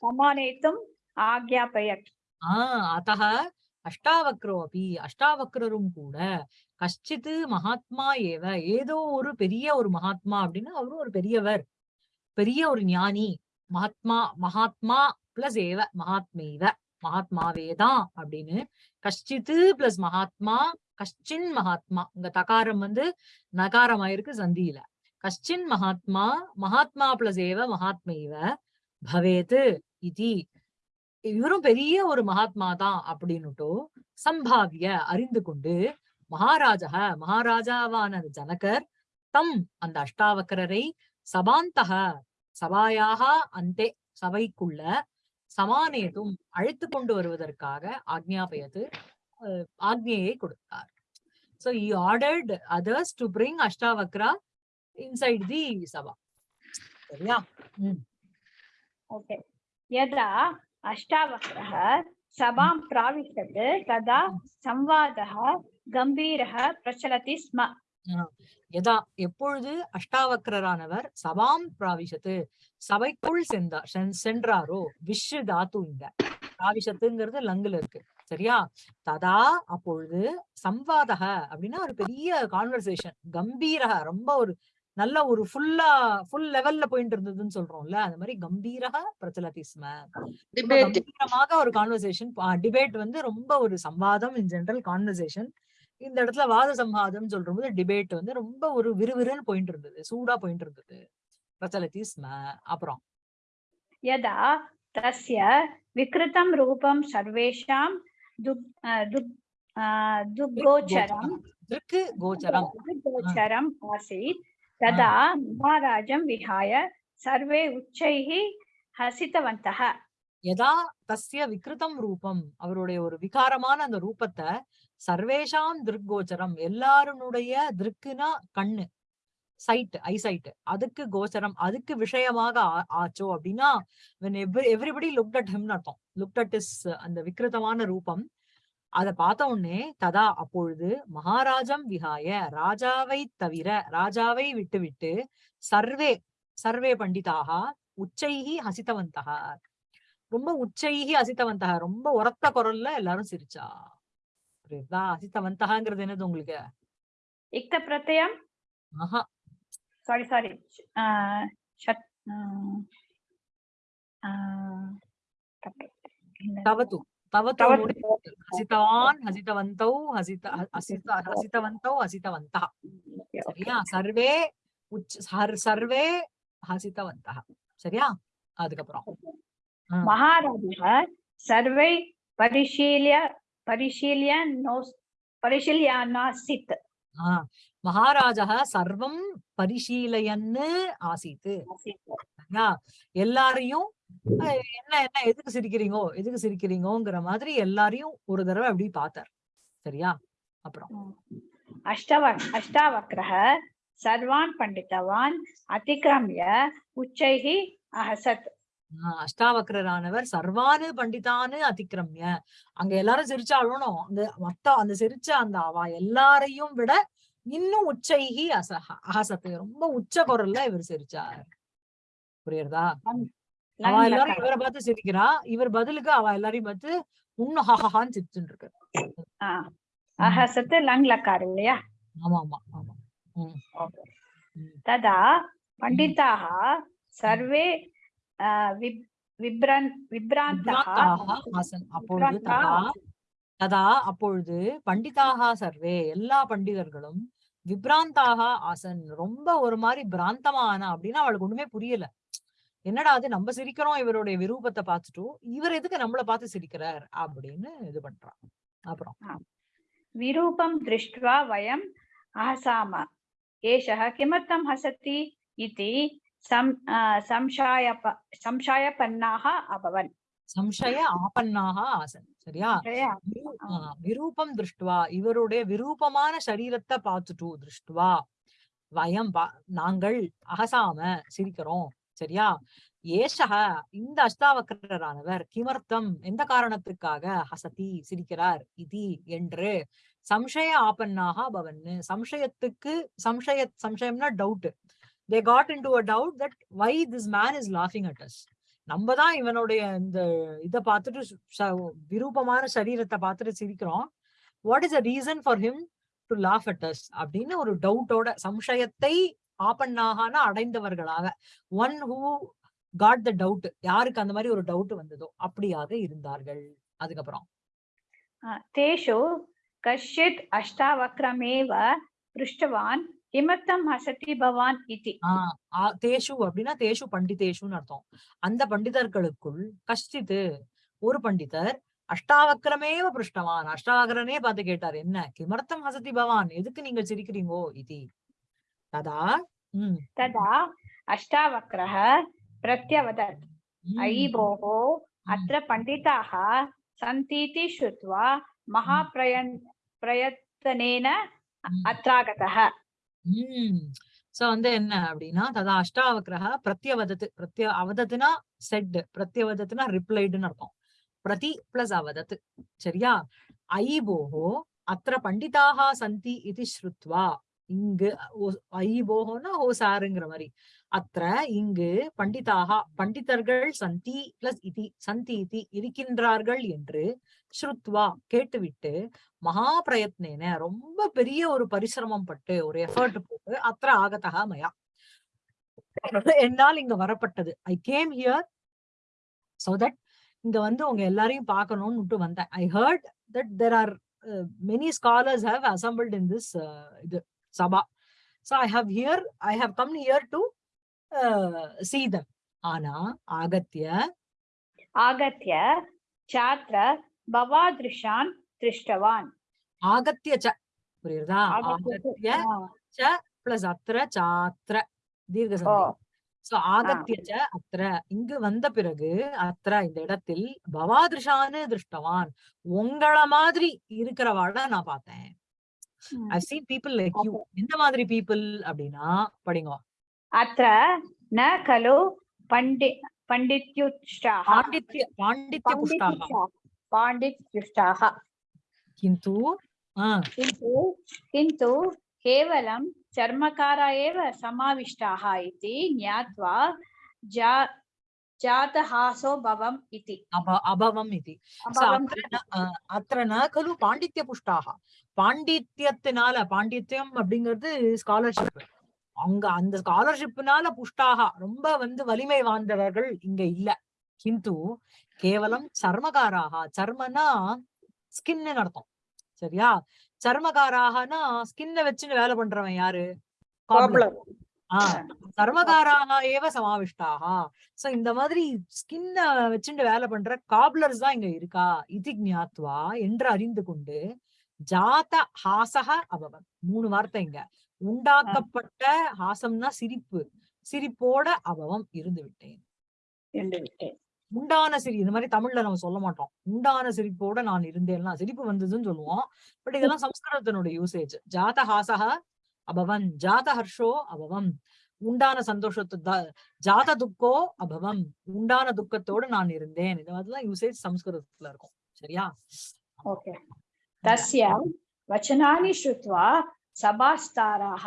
समानेतुम् आज्ञापयत् ஆஹ் அத்தக அஷ்டாவக்ரோ அப்படி அஷ்டாவக்ரரும் கூட கஷ்டித்து மகாத்மா ஏவ ஏதோ ஒரு பெரிய ஒரு மகாத்மா அப்படின்னா அவரும் ஒரு பெரியவர் பெரிய ஒரு ஞானி மகாத்மா மகாத்மா பிளஸ் ஏவ மகாத்மேவ மகாத்மாவே தான் அப்படின்னு கஷ்டித்து பிளஸ் மகாத்மா கஷ்டின் மகாத்மா இங்க தகாரம் வந்து நகாரம் ஆயிருக்கு சந்தியில கஷ்டின் மகாத்மா மகாத்மா பிளஸ் ஏவ மகாத்மேவ பவேத் இது இவரும் பெரிய ஒரு மகாத்மா தான் அப்படின்னுட்டோ சம்பாவிய அறிந்து கொண்டு மகாராஜா மகாராஜாவான ஜனகர் தம் அந்த அஷ்டாவக்கரரை சபாந்தக சபாயாக அந்தே சபைக்குள்ள சமானேதும் அழைத்து கொண்டு வருவதற்காக ஆக்ஞாபயத்து ஆக்ஞையை கொடுத்தார் so he ordered others to bring Ashtavakra inside the சபா சரியா உம் ओके यदा अष्टावक्रः सभां प्राविशत् तदा संवादः गम्भीरः प्रचलति स्म யதா எப்பொழுது அஷ்டாவக்ரரானவர் சபாம் பிராவிஷத்து சபைக்குள் சென்றா சென்- சென்றாரோ விஷு தாத்து இங்க பிராவிஷத்துங்கிறது லங்குல இருக்கு சரியா ததா அப்பொழுது சம்வாதக அப்படின்னா ஒரு பெரிய கான்வர்சேஷன் கம்பீரக ரொம்ப ஒரு நல்ல ஒரு ஃபுல்லா ஃபுல் லெவல்ல போயிட்டு இருந்ததுன்னு சொல்றோம்ல அந்த மாதிரி கம்பீரக பிரச்சலதி கம்பீரமாக ஒரு கான்வர்சேஷன் டிபேட் வந்து ரொம்ப ஒரு சம்வாதம் இன் ஜென்ரல் கான்வர்சேஷன் இந்த இடத்துல வாத சம்வாதம் சொல்றபோது டிபேட் வந்து ரொம்ப ஒரு விறுவிறுன்னு போயிட்டு இருந்தது சூடா போயிட்டு இருந்தது. பிரச்சலதி ஸ்ம அப்புறம். யதா தஸ்ய விக்ருதம் ரூபம் சர்வேஷாம் துக் துக் துக் கோச்சரம். கோச்சரம். கோச்சரம். तदा महाराजं विहाय सर्वे उच्चैः हसितवन्तः யதா தஸ்ய விக்ருதம் ரூபம் அவருடைய ஒரு விகாரமான அந்த ரூபத்தை சர்வேஷாம் திருக்கோச்சரம் எல்லாருடைய திருக்குனா கண்ணு சைட் ஐசைட் அதுக்கு கோச்சரம் அதுக்கு விஷயமாக ஆ- ஆச்சோ அப்படின்னா when every- everybody looked at him னு அர்த்தம் looked at his அந்த விக்ருதமான ரூபம் அத பார்த்த உடனே ததா அப்பொழுது மகாராஜம் விகாய ராஜாவை தவிர ராஜாவை விட்டுவிட்டு சர்வே சர்வே பண்டிதாக உச்சைகி ஹசித்தவந்தகா ரொம்ப உச்சைகி ஹசித்தவந்தகா ரொம்ப உரத்த குரல்ல எல்லாரும் சிரிச்சா. புரியுதா ஹசித்தவந்தகாங்கிறது என்னது உங்களுக்கு? இக்த பிரத்யம்? ஆஹா. சாரி சாரி தவத்து தவத்தோடு ஹசிதவான் ஹசிதவந்தௌ ஹசித ஹசித ஹசிதவந்தௌ ஹசிதவந்தா சரியா சர்வே உச்ச ஹர் சர்வே ஹசிதவந்தா சரியா அதுக்கப்புறம் மகாராஜா சர்வை பரிசீலிய பரிசீலிய நோஸ் சர்வம் பரிசீலயன்னு ஆசித்து எல்லாரையும் என்ன என்ன எதுக்கு சிரிக்கிறீங்கோ எதுக்கு சிரிக்கிறீங்கோங்கிற மாதிரி எல்லாரையும் ஒரு தடவை அப்படி பார்த்தார். சரியா? அப்புறம். அஷ்டவ அஷ்டாவக்ரஹ சர்வான் பண்டிதவான் அதிகிரமிய உச்சைகி அஹசத். அஷ்டாவக்கரானவர் சர்வானு பண்டிதானு அதிக்கிரமிய அங்க எல்லாரும் சிரிச்சாலும் அந்த மொத்த அந்த சிரிச்ச அந்த அவா எல்லாரையும் விட இன்னும் உச்சைகி அசஹ அஹசத்தை ரொம்ப உச்ச குரல்ல இவர் சிரிச்சார். புரியுறதா? எல்லாரும் இவரை பார்த்து சிரிக்கிறா. இவர் பதிலுக்கு அவ எல்லாரையும் பார்த்து இன்னும் ஹஹஹான்னு சிரிச்சுட்டு இருக்கு. அஹசத்து லங் லக்கார் இல்லையா? ஆமா. ஆமா ஆமா ததா பண்டிதாக சர்வே ததா அப்பொழுது பண்டிதாக சர்வே எல்லா பண்டிதர்களும் விப்ராந்தாக ஆசன் ரொம்ப ஒரு மாதிரி பிராந்தமான அப்படின்னு அவளுக்கு ஒண்ணுமே புரியல. என்னடா அது நம்ம சிரிக்கிறோம் இவருடைய விரூபத்தை பார்த்துட்டோம் இவர் எதுக்கு நம்மள பார்த்து சிரிக்கிறார் அப்படின்னு இது பண்றான் அப்புறம் विरूपं दृष्ट्वा वयम् अहसाम एषः किमर्थं हसति इति सं आ, संशयप संशयपन्नाः अभवन् சம்சய ஆபன்னாக ஆசன் சரியா விரு- ஆ, விரூபம் திருஷ்டுவா இவருடைய விரூபமான சரீரத்தை பார்த்துட்டு திருஷ்டுவா வயம் பா- நாங்கள் அகசாம சிரிக்கிறோம் சரியா? ஏஷகா இந்த அஷ்டாவக்கரரானவர் கிமர்த்தம் எந்த காரணத்துக்காக ஹசதி சிரிக்கிறார். இது என்று. சம்சய ஆபன்னாக பவன்னு. சம்சயத்துக்கு சம்சய சம்சயம்னா doubt they got into a doubt that why this man is லாஃபிங் at us நம்ம தான் இவனுடைய இந்த இதை பார்த்துட்டு ச- விரூபமான சரீரத்தை பார்த்துட்டு சிரிக்கிறோம். What is a reason for him to laugh at us அப்படின்னு ஒரு டவுட்டோட சம்சயத்தை ஆபன்னாகனா அடைந்தவர்களாக. One who got the doubt யாருக்கு அந்த மாதிரி ஒரு டவுட் வந்ததோ அப்படியாக இருந்தார்கள். அதுக்கப்புறம். தேஷோ கஷ்யத் அஷ்டாவக்ரமேவ பிருஷ்டவான் கிமர்த்தம் அசதி பவான் இதி. தேஷு அப்படின்னா தேஷு பண்டிதேஷுன்னு அர்த்தம். அந்த பண்டிதர்களுக்குள் கஷ்டித்து ஒரு பண்டிதர் அஷ்டாவக்கரமேவ பிருஷ்டவான். அஷ்டாவக்கரனே பார்த்து கேட்டார் என்ன? கிமர்த்தம் ஹசதி பவான் எதுக்கு நீங்க சிரிக்கிறீங்கோ இது? ததா உம் तदा अष्टावक्रः प्रत्यवदत् உம், अयि भोः உம், अत्र पण्डिताः सन्तीति श्रुत्वा महाप्रयन् प्रयत्नेन உம், अत्रागतः உம். சோ வந்து என்ன அப்படின்னா ததா அஷ்டாவக்கிரக பிரத்யவதத்து பிரத்ய அவதத்துனா செட் பிரத்யவதத்துனா ரிப்ளைடுன்னு அர்த்தம் பிரதி பிளஸ் அவதத்து சரியா ஐ போஹோ அத்திர பண்டிதாக சந்தி இது ஸ்ருத்வா இங்கு ஐ போகோன்னா ஓ சாருங்கிற மாதிரி அத்த இங்கு பண்டிதாக பண்டிதர்கள் சந்தி பிளஸ் இதி சந்தி இதி இருக்கின்றார்கள் என்று ஸ்ருத்வா கேட்டுவிட்டு மகா பிரயத்னேன ரொம்ப பெரிய ஒரு பரிசிரமம் பட்டு ஒரு எஃபர்ட் போட்டு அத்திர ஆகத்தகா மயா. என்னால் இங்க வரப்பட்டது. I came here so that இங்க வந்து உங்க எல்லாரையும் பார்க்கணும்னு விட்டு வந்தேன். I heard that there are many scholars have assembled in this இது. Sabha. So I have here, I have come here to uh, see them. Ana, Agatya. Agatya, Chatra, Bhavadrishan, Trishtavan. Agatya cha. புரியுதா ஆகத்திய ச பிளஸ் அத்திர சாத்திர தீர்க்க சந்தி சோ ஆகத்திய ச அத்திர இங்கு வந்த பிறகு அத்திர இந்த இடத்தில் பவாதிருஷான்னு திருஷ்டவான் உங்கள மாதிரி இருக்கிறவாட நான் பார்த்தேன் I seen people like you எந்த மாதிரி பீப்புள் அப்படின்னா படிங்க अत्र न खलु पण्डि पण्डित्युष्टाः பாண்டித்ய பாண்டித்ய புஷ்டாக पाण्डित्युष्टाः पाण्डित्युष्टाः கிந்து ஆஹ் किन्तु किन्तु केवलं चर्मकारा एव समाविष्टाः इति ज्ञात्वा जा जातहासो भवम् इति அப அபவம் இது So, अभवम् அத்திர ந- அஹ் அத்திர ந கலு பாண்டித்ய புஷ்டாக பாண்டித்யத்தினால பாண்டித்யம் அப்படிங்கிறது ஸ்காலர்ஷிப் அங்க அந்த ஸ்காலர்ஷிப்னால புஷ்டாக ரொம்ப வந்து வலிமை வாய்ந்தவர்கள் இங்க இல்ல கிந்து கேவலம் சர்மகாராக சர்மனா ஸ்கின்னு அர்த்தம் சரியா சர்மகாராகனா ஸ்கின்ன வச்சுன்னு வேலை பண்றவன் யாரு கர்மகாராக ஏவ சமாவிஷ்டாக சோ இந்த மாதிரி ஸ்கின்ன வச்சுட்டு வேலை பண்ற காப்லர்ஸ் தான் இங்க இருக்கா? இது ஞாத்வா என்று அறிந்து கொண்டு ஜாத ஹாசக அபவன் மூணு வார்த்தை இங்க. உண்டாக்கப்பட்ட ஹாசம்னா சிரிப்பு. சிரிப்போட அபவம் இருந்து விட்டேன். உண்டான சிரி இந்த மாதிரி தமிழ்ல நம்ம சொல்ல மாட்டோம். உண்டான சிரிப்போட நான் இருந்தேன்னா சிரிப்பு வந்ததுன்னு சொல்லுவோம். பட் இதெல்லாம் சம்ஸ்கிருதத்தினுடைய யூசேஜ் ஜாத ஹாசக அபவன் ஜாத ஹர்ஷோ அபவம். உண்டான சந்தோஷத்து ஜாத துக்கோ அபவம். உண்டான துக்கத்தோட நான் இருந்தேன். இது மாதிரிலாம் யூசேஜ் சம்ஸ்கிருதத்துல இருக்கும். சரியா? ஓகே. தஸ்ய வச்சனானி ஸ்ருத்வா சபாஸ்தாராः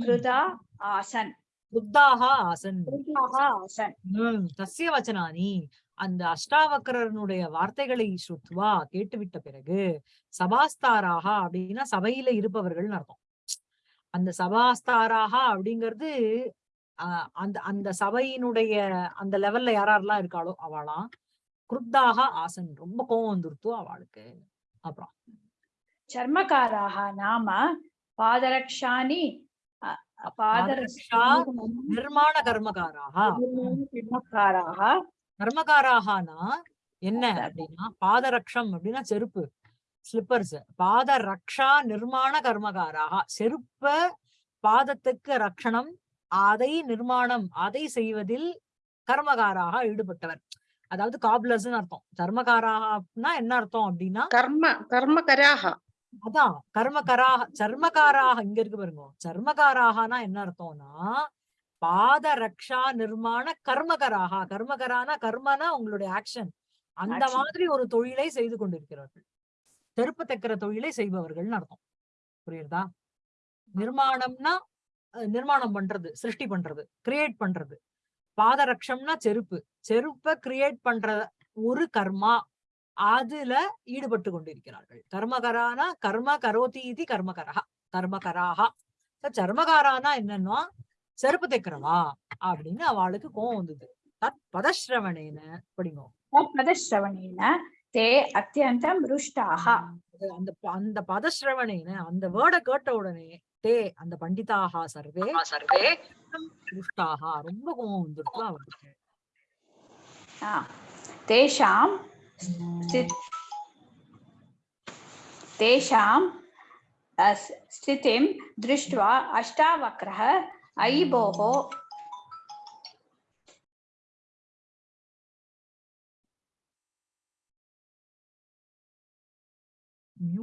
கிருதா ஆசன். புத்தாக ஆசன். தஸ்ய வச்சனானி அந்த அஷ்டாவக்கரனுடைய வார்த்தைகளை ஸ்ருத்வா கேட்டுவிட்ட பிறகு சபாஸ்தாராக அப்படின்னா சபையில இருப்பவர்கள்னு அர்த்தம். அந்த சபாஸ்தாராகா அப்படிங்கிறது அந்த அந்த சபையினுடைய அந்த லெவல்ல யாரெல்லாம் இருக்காளோ அவளாம் குருத்தாக ஆசன் ரொம்ப கோவம் வந்துருத்தோ அவளுக்கு. அப்புறம். சர்மக்காராக நாம பாதரக்ஷானி பாதரக்ஷா நிர்மாண கர்மகாராக. கர்மகாராக. கர்மகாராகனா? என்ன அப்படின்னா பாதரக்ஷம் அப்படின்னா செருப்பு. ஸ்லிப்பர்ஸ் பாத ரக்ஷா நிர்மாண கர்மகாராக. செருப்ப பாதத்துக்கு ரக்ஷணம் அதை நிர்மாணம் அதை செய்வதில் கர்மகாராக ஈடுபட்டவர். அதாவது காப்லர்ஸ்னு அர்த்தம். கர்மகாராகனா என்ன அர்த்தம் அப்படின்னா கர்ம கர்மகராக. அதான் கர்மகராக சர்மகாராக இங்க இருக்கு பாருங்க. சர்மகாராகனா என்ன அர்த்தம்னா பாத ரக்ஷா நிர்மாண கர்மகராக. கர்மகரானா கர்மனா உங்களுடைய ஆக்ஷன் அந்த. மாதிரி ஒரு தொழிலை செய்து கொண்டிருக்கிறார்கள். தெருப்பு தைக்கிற தொழிலை செய்பவர்கள்னு அர்த்தம். புரியுதா நிர்மாணம்னா நிர்மாணம் பண்றது சிருஷ்டி பண்றது கிரியேட் பண்றது. பாதரக்ஷம்னா செருப்பு. செருப்ப கிரியேட் பண்ற ஒரு கர்மா அதுல ஈடுபட்டு கொண்டிருக்கிறார்கள். கர்மகரானா கர்ம கரோதி இது கர்மகரா கர்மகராகா சர்மகாரானா என்னன்னா செருப்பு தைக்கிறவா? அப்படின்னு அவளுக்கு கோவம் வந்தது. தத் பதஸ்ரவணேன படிங்கோ தே அத்தியந்தம் ருஷ்டாக அந்த அந்த பதஸ்ரவணேன அந்த வேர்ட கேட்ட உடனே தே அந்த பண்டிதாகா சர்வே சர்வே. ருஷ்டாகா ரொம்ப கோபம் வந்துருக்கா அவருக்கு. தேஷாம் தேஷாம் ஸ்திதிம் திருஷ்டுவா அஷ்டாவக்ரஹ ஐபோகோ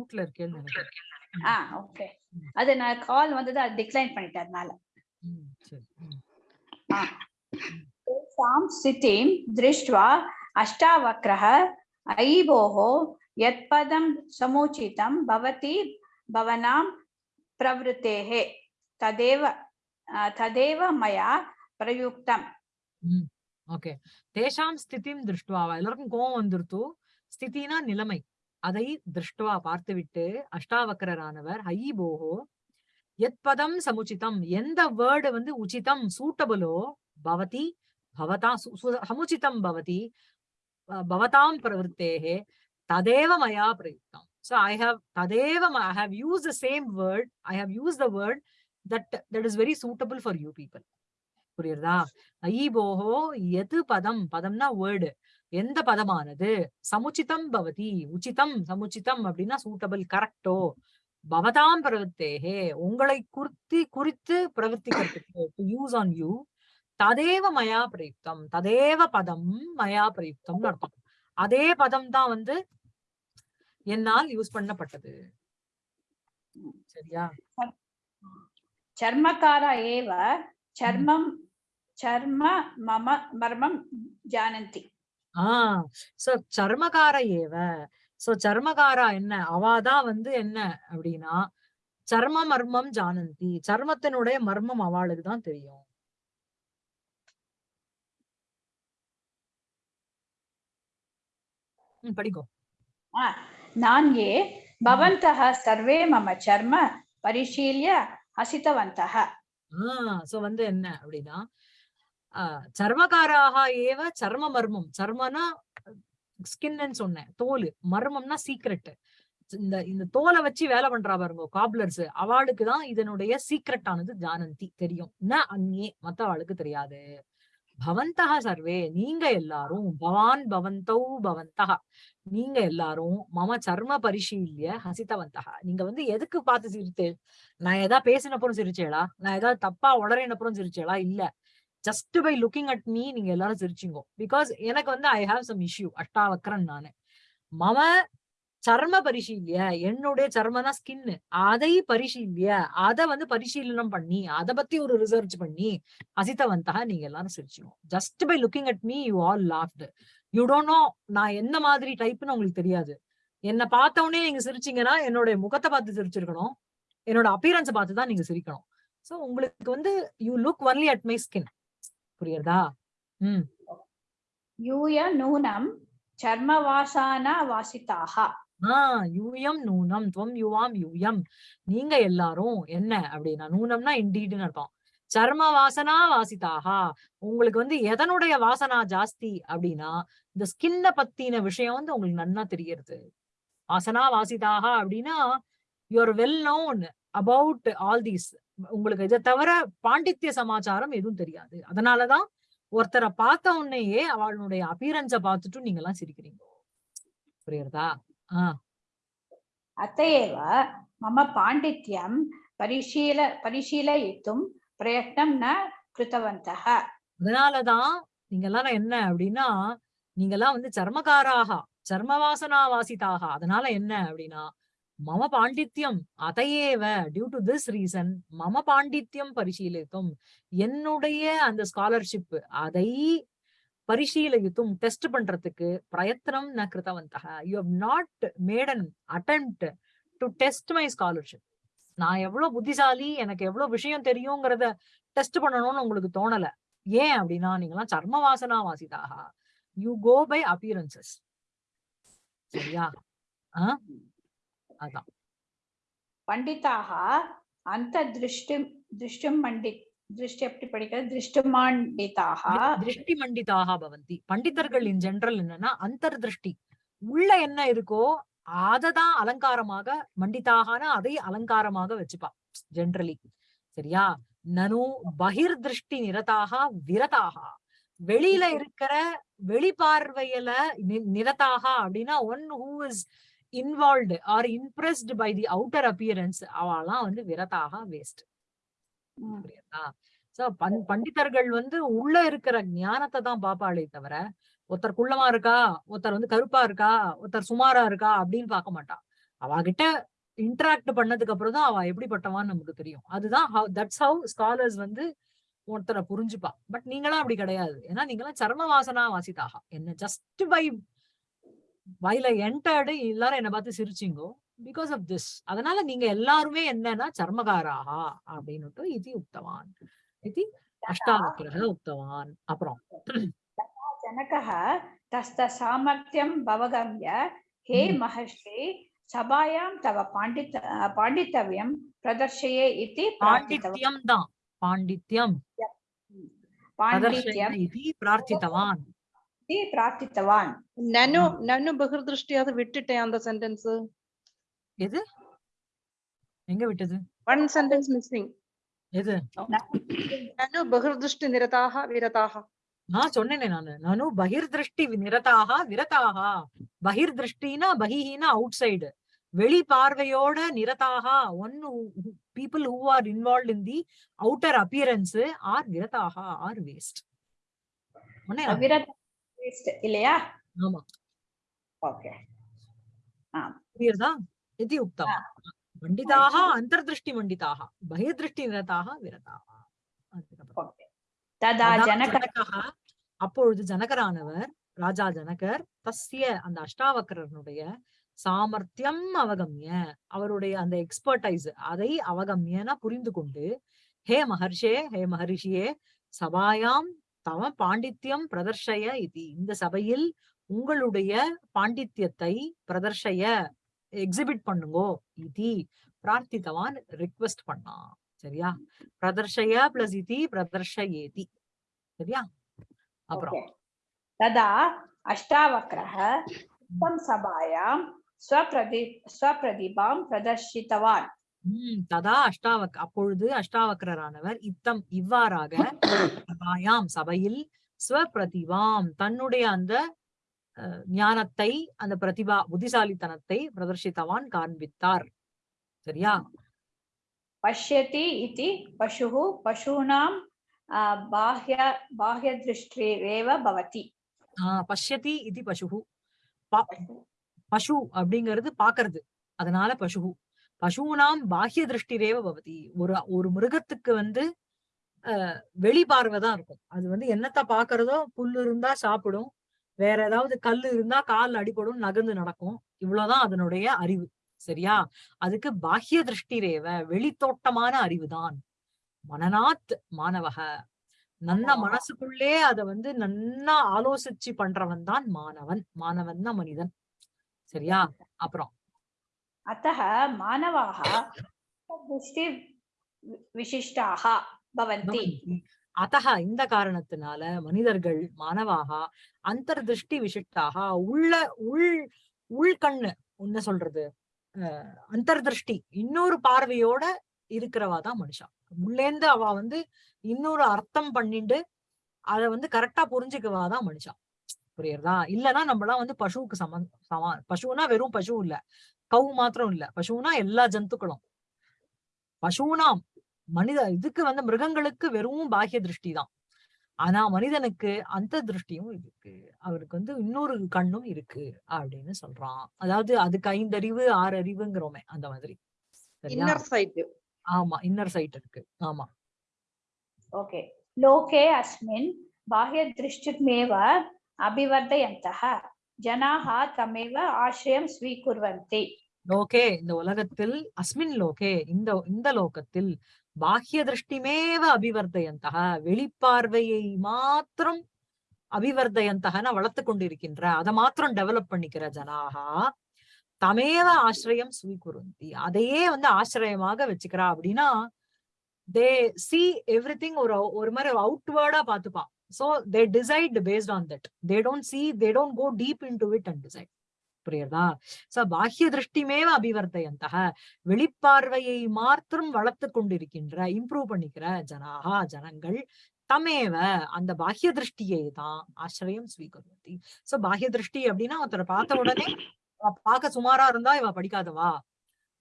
மியூட்ல இருக்கேன்னு நினைக்கிறேன். ஆ ஓகே அது நான் கால் வந்தது அது டிக்ளைன் பண்ணிட்டேன் அதனால. तां स्थितिं दृष्ट्वा अष्टावक्रः अयिभोः यत्पदं समुचितं भवति भवनां प्रवृत्तेः तदेव तदेव मया प्रयुक्तम् ஓகே தேஷாம் ஸ்திதிம் திருஷ்டுவா எல்லாருக்கும் கோவம் வந்துருத்து. ஸ்திதினா நிலைமை. அதை திருஷ்டுவா பார்த்துவிட்டு அஷ்டாவக்கரரானவர் ஹை போகோ எத் பதம் சமுச்சிதம் எந்த வேர்டு வந்து உச்சிதம் சூட்டபிளோ பவதி பவதா சமுச்சிதம் பவதி பவதாம் பிரவருத்தேகே ததேவ மயா பிரயுக்தம். So i have ததேவ ம- i have used the same word i have used the word that that is very suitable for you people. புரியுறதா? ஐபோஹோ எது பதம்? பதம்னா வேர்டு எந்த பதமானது? சமுச்சிதம் பவதி உச்சிதம் சமுச்சிதம் அப்படின்னா சூட்டபிள் கரெக்டோ பவதாம் பிரவத்தேகே உங்களை குறித்து குறித்து பிரவர்த்திக்கிறதுக்கு யூஸ் ஆன் யூ ததேவ மயா பிரயுக்தம் ததேவ பதம் மயா பிரயுக்தம்னு அர்த்தம். அதே பதம் தான் வந்து என்னால் யூஸ் பண்ணப்பட்டது. சரியா? சர்மக்காரா ஏவ சர்மம் சர்ம மம மர்மம் ஜானந்தி. ஆ. சோ சர்மகார ஏவ. சோ சர்மகாரா என்ன? அவாதான் வந்து என்ன அப்படின்னா சர்ம மர்மம் ஜானந்தி. சர்மத்தினுடைய மர்மம் அவளுக்கு தான் தெரியும். படிக்கோ. நான்கே பவந்தக சர்வே மம சர்ம பரிசீல்ய ஹசித்தவந்தக சோ வந்து என்ன அப்படின்னா சர்மகாராக ஏவ சர்ம மர்மம். சர்மனா ஸ்கின்னு சொன்னேன். தோல். மர்மம்னா சீக்ரெட் இந்த இந்த தோலை வச்சு வேலை பண்றா பாருங்க காப்லர்ஸ் அவளுக்கு தான் இதனுடைய சீக்ரெட் ஆனது ஜானந்தி. தெரியும். ந அந்நே. மத்த அவளுக்கு தெரியாது. பவந்தக சர்வே. நீங்க எல்லாரும் பவான் பவந்தௌ பவந்தக நீங்க எல்லாரும் மம சர்ம பரிசீல்ய ஹசிதவந்தக நீங்க வந்து எதுக்கு பார்த்து சிரித்து? நான் ஏதாவது பேசினப்புறம் சிரிச்சேளா? நான் ஏதாவது தப்பா உடறினப்புறம் சிரிச்சேளா? இல்ல. Just by looking at me நீங்க எல்லாரும் சிரிச்சிங்கோ. பிகாஸ் எனக்கு வந்து ஐ ஹாவ் சம் இஷ்யூ அஷ்டாவக்கரன் நானு. மம சர்ம பரிசீலிய என்னுடைய சர்மனா ஸ்கின் அதை பரிசீலிய அத வந்து பரிசீலனம் பண்ணி அத பத்தி ஒரு ரிசர்ச் பண்ணி அசித்தவந்தா நீங்க எல்லாரும் சிரிச்சிடும் just by looking at me you all laughed you don't know நான் என்ன மாதிரி டைப்னு உங்களுக்கு தெரியாது. என்ன பார்த்தவொடனே நீங்க சிரிச்சீங்கன்னா என்னோட முகத்தை பார்த்து சிரிச்சிருக்கணும். என்னோட அப்பியரன்ஸை பார்த்து தான் நீங்க சிரிக்கணும். சோ உங்களுக்கு வந்து you look only at my skin புரியுறதா ம். யூய நூனம் சர்மவாசான வாசிதாக ஆஹ் யூயம் நூனம் துவம் யுவாம் யூயம். நீங்க எல்லாரும் என்ன அப்படின்னா நூனம்னா இண்டீடுன்னு அர்த்தம். சர்ம வாசனா வாசிதாகா உங்களுக்கு வந்து எதனுடைய வாசனா ஜாஸ்தி அப்படின்னா இந்த ஸ்கின்ன பத்தின விஷயம் வந்து உங்களுக்கு நன்னா தெரியறது வாசனா வாசிதாகா அப்படின்னா your well known about all these உங்களுக்கு இதை தவிர பாண்டித்ய சமாச்சாரம் எதுவும் தெரியாது. அதனாலதான் ஒருத்தரை பார்த்த உடனேயே அவளுடைய அபீரன்ஸ பார்த்துட்டும் நீங்க எல்லாம் சிரிக்கிறீங்க. புரியுறதா ஆஹ் அத்தையேவ மம பாண்டித்யம் பரிசீல பரிசீலித்தும் பிரயத்னம் ந கிருத்தவந்தக. அதனாலதான் நீங்க எல்லாம் என்ன அப்படின்னா நீங்க எல்லாம் வந்து சர்மகாராக சர்மவாசனா வாசிதாக அதனால என்ன அப்படின்னா மம பாண்டித்யம் அதையேவ டியூ டு திஸ் ரீசன் மம பாண்டித்யம் பரிசீலித்தும் என்னுடைய அந்த ஸ்காலர்ஷிப் அதை பரிசீலித்தும் டெஸ்ட் பண்றதுக்கு பிரயத்தனம் ந கிருத்தவந்தக. You have not made an attempt to test my scholarship நான் எவ்வளவு புத்திசாலி எனக்கு எவ்வளவு விஷயம் தெரியுங்கிறத டெஸ்ட் பண்ணணும்னு உங்களுக்கு தோணல. ஏன் அப்படின்னா நீங்களாம் சர்ம வாசனா வாசிதாக யூ கோ பை அப்பியரன்சஸ் சரியா? ஆஹ் அதான். பண்டிதாக அந்த திருஷ்டிம் திருஷ்டும் மண்டி திருஷ்டி எப்படி படிக்கிறது? திருஷ்டுமாண்டிதாக. திருஷ்டி மண்டிதாக பவந்தி. பண்டிதர்கள் இன் ஜெனரல் என்னன்னா அந்தர் திருஷ்டி உள்ள என்ன இருக்கோ அததான் அலங்காரமாக மண்டிதாகனா அதை அலங்காரமாக வச்சுப்பா ஜெனரலி சரியா? நனு பகிர் திருஷ்டி நிரதாக விரதாக. வெளியில இருக்கிற வெளிப்பார்வையில நிரதாக அப்படின்னா one who is involved or impressed by the outer appearance அவெல்லாம் வந்து விரதாக வேஸ்ட். புரியுதா? சோ பண் பண்டிதர்கள் வந்து உள்ள இருக்கிற ஞானத்தை தான் பாப்பாளே தவிர ஒருத்தர் குள்ளமா இருக்கா? ஒருத்தர் வந்து கருப்பா இருக்கா? ஒருத்தர் சுமாரா இருக்கா? அப்படின்னு பார்க்க மாட்டா. அவகிட்ட இன்டராக்ட் பண்ணதுக்கு அப்புறம் தான் அவ எப்படிப்பட்டவான்னு நமக்கு தெரியும். அதுதான் தட்ஸ் ஹவு ஸ்காலர்ஸ் வந்து ஒருத்தரை புரிஞ்சுப்பா. பட் நீங்களாம் அப்படி கிடையாது. ஏன்னா நீங்களாம் சர்ம வாசனா வாசிதாக என்ன ஜஸ்ட் பை வைல் என்டர்டு எல்லாரும் என்னை பார்த்து சிரிச்சிங்கோ பிகாஸ் ஆஃப் திஸ் அதனால நீங்க எல்லாருமே என்னன்னா சர்மகாராகா அப்படின்னு இது உக்தவான். இது அஷ்டாவக்கிரக உக்தவான். அப்புறம் ஜனகः தஸ்த சாமர்த்தியம் பவகம்ய ஹே மகர்ஷி சபாயாம் தவ பாண்டித்த பாண்டித்தவியம் பிரதர்ஷயே இது பாண்டித்யம். தான் பாண்டித்யம். பாண்டித்யம் இது பிரார்த்தித்தவான். इति प्रार्थितवान् நனு ம். நனு பகிர்திருஷ்டி அதை விட்டுட்டேன் அந்த சென்டென்ஸ் எது எங்க விட்டது ஒன் சென்டென்ஸ் மிஸ்ஸிங் எது நனு பகிர்திருஷ்டி நிரதாக விரதாக நான் சொன்னேனே நானு நானு பகிர்திருஷ்டி நிரதாக விரதாக பகிர்திருஷ்டினா பகிஹினா அவுட் சைடு வெளி பார்வையோட நிரதாக one people who are involve in the outer appearance are விரதாக are waste test இல்லையா? ஆமா. ஓகே அப்பொழுது ஜனகரானவர் ராஜா ஜனகர் தஸ்ய அந்த அஷ்டாவக்கரனுடைய சாமர்த்தியம் அவகமிய. அவருடைய அந்த எக்ஸ்பர்டைஸ் அதை அவகம்யனா புரிந்து கொண்டு ஹே மகர்ஷே ஹே மகரிஷியே சபாயாம் தவ பாண்டித்யம் பிரதர்ஷய இது. இந்த சபையில் உங்களுடைய பாண்டித்யத்தை பிரதர்ஷய எக்ஸிபிட் பண்ணுங்கோ இது. பிரார்த்தித்தவான் ரிக்வெஸ்ட் பண்ணான் சரியா? பிரதர்ஷய பிளஸ் இது பிரதர்ஷயேதி. சரியா? அப்புறம். ததா அஷ்டாவக்ரஹ சபாயாம் ஸ்வபிரதி ஸ்வபிரதிபாம் பிரதர்ஷித்தவான். உம் ததா அஷ்டாவக் அப்பொழுது அஷ்டாவக்கரரானவர் இத்தம் இவ்வாறாக சபாயாம் சபையில் ஸ்வபிரதிவாம் தன்னுடைய அந்த ஞானத்தை அந்த பிரதிபா புத்திசாலித்தனத்தை பிரதர்ஷித்தவான் காண்பித்தார். சரியா? பஷ்யதி இது பசுகு பசூனாம் பாஹ்ய பாஹ்ய திருஷ்டிரேவ பவதி. ஆஹ் பஷ்யதி இது பசுகு பசு அப்படிங்கிறது பாக்குறது அதனால பசு பசுனாம் பாஹ்ய திருஷ்டிரேவ பவதி. ஒரு ஒரு மிருகத்துக்கு வந்து அஹ் வெளி பார்வை தான் இருக்கும். அது வந்து என்னத்த பாக்குறதோ புல்லு இருந்தா சாப்பிடும். வேற ஏதாவது கல்லு இருந்தா கால் அடிபடும் நகர்ந்து நடக்கும். இவ்வளவுதான் அதனுடைய அறிவு. சரியா? அதுக்கு பாஹ்ய திருஷ்டிரேவ வெளித்தோட்டமான அறிவுதான் மனநாத் மாணவக. நன்ன மனசுக்குள்ளே அத வந்து நன்னா ஆலோசிச்சு பண்றவன் தான் மாணவன். மாணவன் தான் மனிதன். சரியா? அப்புறம் अतः मानवाः दृष्टि विशिष्टाः भवन्ति அத்தக இந்த காரணத்தினால மனிதர்கள் மாணவாக அந்தர்திருஷ்டி விசிஷ்டாக உள்ள உள் உள்கண்ணு என்ன சொல்றது அஹ் அந்தர்திருஷ்டி இன்னொரு பார்வையோட இருக்கிறவா தான் மனுஷா உள்ளேந்து அவ வந்து இன்னொரு அர்த்தம் பண்ணிட்டு அத வந்து கரெக்டா புரிஞ்சுக்கவா தான் மனுஷா புரியுறதா? இல்லைன்னா நம்மளாம் வந்து பசுவுக்கு சம சமா பசுனா வெறும் பசு இல்ல. கவு மாத்திரம் இல்ல. பசுனா எல்லா ஜந்துக்களும். பசுனா மனித இதுக்கு வந்து மிருகங்களுக்கு வெறும் பாகிய திருஷ்டி தான். ஆனா மனிதனுக்கு அந்த திருஷ்டியும் இருக்கு. அவருக்கு வந்து இன்னொரு கண்ணும் இருக்கு அப்படின்னு சொல்றான். அதாவது அதுக்கு ஐந்தறிவு ஆறு அறிவுங்கிறோமே அந்த மாதிரி. ஆமா இன்னர் சைட் இருக்கு. ஆமா. ஓகே லோகே அஸ்மின். பாஹ்ய திருஷ்டிமேவ அபிவர்தயந்தக ஜனாஹா தமேவ ஆசிரியம் ஸ்வீகுர்வந்தி. லோகே இந்த உலகத்தில் அஸ்மின் லோகே இந்த இந்த லோகத்தில் பாஹ்ய திருஷ்டிமேவ அபிவர்தயந்தக வெளிப்பார்வையை மாத்திரம் அபிவர்தயந்தகன வளர்த்து கொண்டிருக்கின்ற அதை மாத்திரம் டெவலப் பண்ணிக்கிற ஜனாகா தமேவ ஆசிரியம் ஸ்வீகுருந்தி அதையே வந்து ஆசிரியமாக வச்சுக்கிறா அப்படின்னா தே சி எவ்ரி திங் ஒரு ஒரு மாதிரி அவுட்வேர்டா பாத்துப்பான் so they decide based on that they don't see they don't go deep into it and decide புரியுறதா? சோ பாஹ்ய திருஷ்டிமேவ அபிவர்த்தயந்தக. வெளிப்பார்வையை மாத்திரம் வளர்த்து கொண்டிருக்கின்ற இம்ப்ரூவ் பண்ணிக்கிற ஜனாகா ஜனங்கள் தமேவ அந்த பாஹ்ய திருஷ்டியை தான் ஆசிரியம் ஸ்வீகருவதி சோ பாஹ்ய திருஷ்டி அப்படின்னா ஒருத்தரை பார்த்த உடனே அவ பார்க்க சுமாரா இருந்தா இவ படிக்காதவா?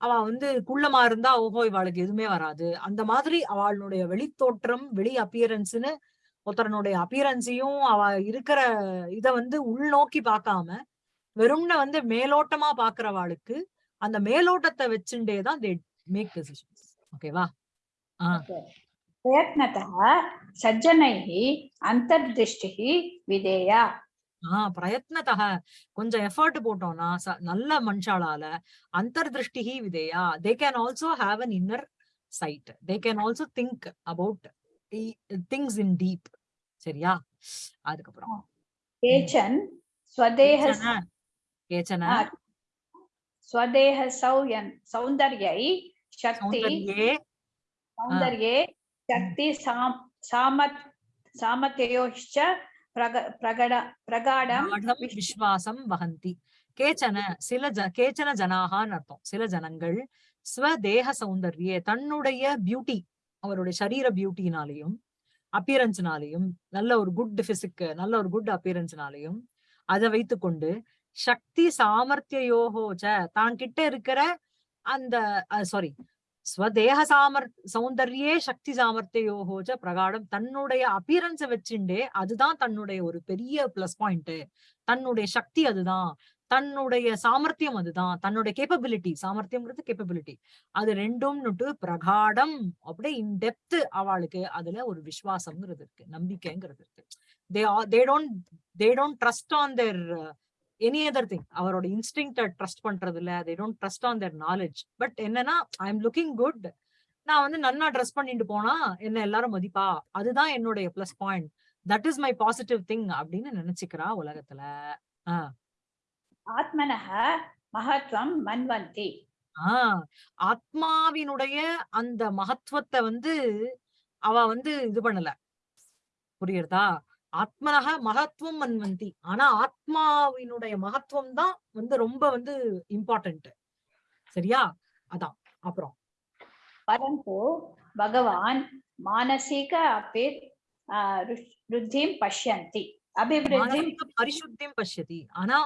அவ வந்து குள்ளமா இருந்தா ஓஹோ இவாளுக்கு எதுவுமே வராது. அந்த மாதிரி அவளுடைய வெளித்தோற்றம் வெளி அப்பியரன்ஸ்னு ஒருத்தரனுடைய அப்பியரன்ஸையும் அவ இருக்கிற இதை வந்து உள்நோக்கி பார்க்காம வெறும்ன வந்து மேலோட்டமா பாக்குறவாளுக்கு அந்த மேலோட்டத்தை வச்சுட்டே தான் தே மேக் டெசிஷன்ஸ் ஓகேவா ஆஹ் பிரயத்னத்தக கொஞ்சம் எஃபர்ட் போட்டோம்னா நல்ல மனுஷாளால அந்தர்திருஷ்டிஹி விதையா. They can also have an inner sight they can also think about things in deep சரியா? அதுக்கப்புறம். கேச்சன் ஸ்வதேஹ கேச்சன? ஸ்வதேஹ சௌயன் சௌந்தர்யை சக்தி சௌந்தர்யே. சக்தி சாம் சாமத் சாமத்தயோஷ்ச பிரகட பிரகாடம் விஸ்வாசம் வகந்தி கேச்சன சில கேச்சன ஜனாகான்னு அர்த்தம். சில ஜனங்கள் ஸ்வதேக சௌந்தர்யே தன்னுடைய பியூட்டி அவருடைய சரீர பியூட்டினாலையும் அப்பியரன்ஸ்னாலையும் நல்ல ஒரு குட் பிசிக்கு நல்ல ஒரு குட் அப்பியரன்ஸ்னாலையும் அதை வைத்துக்கொண்டு சக்தி சாமர்த்தியோகோச்ச தான் கிட்ட இருக்கிற அந்த சாரி ஸ்வதேக சாமர் சௌந்தர்யே சக்தி சாமர்த்தியோகோச்ச பிரகாடம் தன்னுடைய அப்பியரன்ஸை வச்சுண்டே அதுதான் தன்னுடைய ஒரு பெரிய பிளஸ் பாயிண்ட் தன்னுடைய சக்தி அதுதான். தன்னுடைய சாமர்த்தியம் அதுதான். தன்னுடைய கேப்பபிலிட்டி சாமர்த்தியம்ங்கிறது கேப்பபிலிட்டி அது ரெண்டும்னுட்டு பிரகாடம் அப்படியே இன் டெப்த் அவளுக்கு அதுல ஒரு விசுவாசம்ங்கிறது இருக்கு. நம்பிக்கைங்கிறது இருக்கு. They they don't they don't trust on their any other thing அவரோட இன்ஸ்டிங் ட்ரஸ்ட் பண்றது இல்ல they don't trust on their knowledge but என்னன்னா ஐ எம் லுக்கிங் குட் நான் வந்து நன்னா ட்ரெஸ் பண்ணிட்டு போனா என்ன எல்லாரும் மதிப்பா? அதுதான் என்னுடைய plus point that is my positive thing அப்படின்னு நினைச்சுக்கிறா உலகத்துல. ஆஹ் ஆத்மனக மகத்துவம் மன்வந்தி. ஆஹ் ஆத்மாவினுடைய அந்த மகத்துவத்தை வந்து அவ வந்து இது பண்ணல. புரியுறதா? ஆத்மனக மகத்துவம் மன்வந்தி. ஆனா ஆத்மாவினுடைய மகத்துவம் தான் வந்து ரொம்ப வந்து இம்பார்ட்டன்ட் சரியா? அதான் அப்புறம். பரந்து பகவான் மானசீக அபிர் ருத்தியும் பஷ்யந்தி. அபிவிருத்தியும் பரிசுத்தியும் பஷ்யதி. ஆனா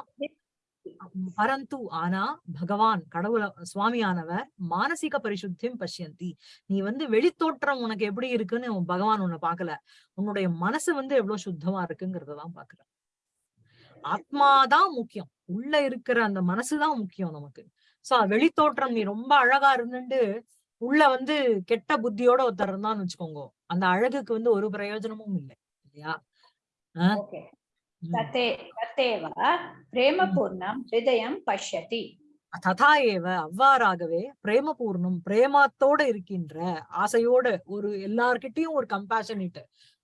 பரந்து ஆனா பகவான் கடவுள சுவாமியானவர் மானசீக பரிசுத்தியம் பசியந்தி. நீ வந்து வெளித்தோற்றம் உனக்கு எப்படி இருக்குன்னு பகவான் உன்னை பாக்கல உன்னுடைய மனசு வந்து எவ்வளவு சுத்தமா இருக்குங்கிறதான் பாக்குற ஆத்மாதான் முக்கியம். உள்ள இருக்கிற அந்த மனசுதான் முக்கியம் நமக்கு. சோ வெளித்தோற்றம் நீ ரொம்ப அழகா இருந்துட்டு உள்ள வந்து கெட்ட புத்தியோட ஒருத்தர் இருந்தான்னு வச்சுக்கோங்க. அந்த அழகுக்கு வந்து ஒரு பிரயோஜனமும் இல்லை இல்லையா? ओके ம். तथे तथैव प्रेमपूर्णं हृदयं पश्यति ததா ஏவ அவ்வாறாகவே பிரேமபூர்ணம் பிரேமத்தோட இருக்கின்ற ஆசையோட ஒரு எல்லார்கிட்டயும் ஒரு கம்பேஷனிட்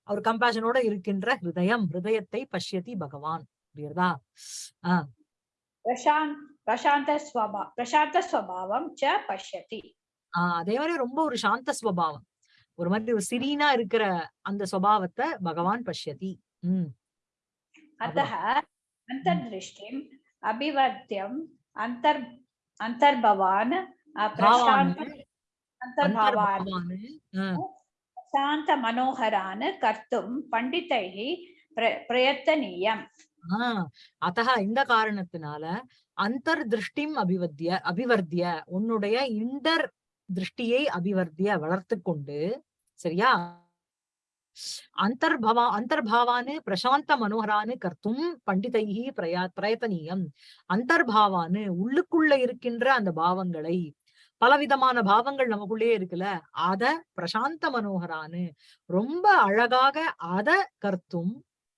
ஒரு கம்பேஷனோட இருக்கின்ற ஹிருதயம் ஹிருதயத்தை பஷ்யதி பகவான் புரியுறதா ஆஹ் प्रशान्त प्रशान्तस्वभा प्रशान्तस्वभावं च पश्यति ஆஹ் அதே மாதிரி ரொம்ப ஒரு சாந்த ஸ்வபாவம் ஒரு மாதிரி ஒரு சிறீனா இருக்கிற அந்த சுபாவத்தை பகவான் பஷ்யதி உம் अतः अन्तर्दृष्टिम् अभिवर्ध्यम् अन्तर् अन्तर्भवान् अ, பாவான் प्रशान्त अन्तर्भावान् அந்தர்பாவான் ஆஹ் शान्तमनोहरान् कर्तुं पण्डितैः प्र प्रयतनीयम् ஆஹ் அத்தக இந்த காரணத்தினால அந்தர் திருஷ்டிம் அபிவத்திய அபிவர்த்திய உன்னுடைய இண்டர் திருஷ்டியை அபிவர்த்திய வளர்த்து கொண்டு சரியா அந்தர்பவா அந்தர்பாவானு பிரசாந்த மனோகரானு கர்த்தும் பண்டிதைகி பிரயா பிரயத்தனீயம் அந்தர்பாவானு உள்ளுக்குள்ள இருக்கின்ற அந்த பாவங்களை பலவிதமான பாவங்கள் நமக்குள்ளே இருக்குல்ல அத பிரசாந்த மனோகரானு ரொம்ப அழகாக அத கர்த்தும்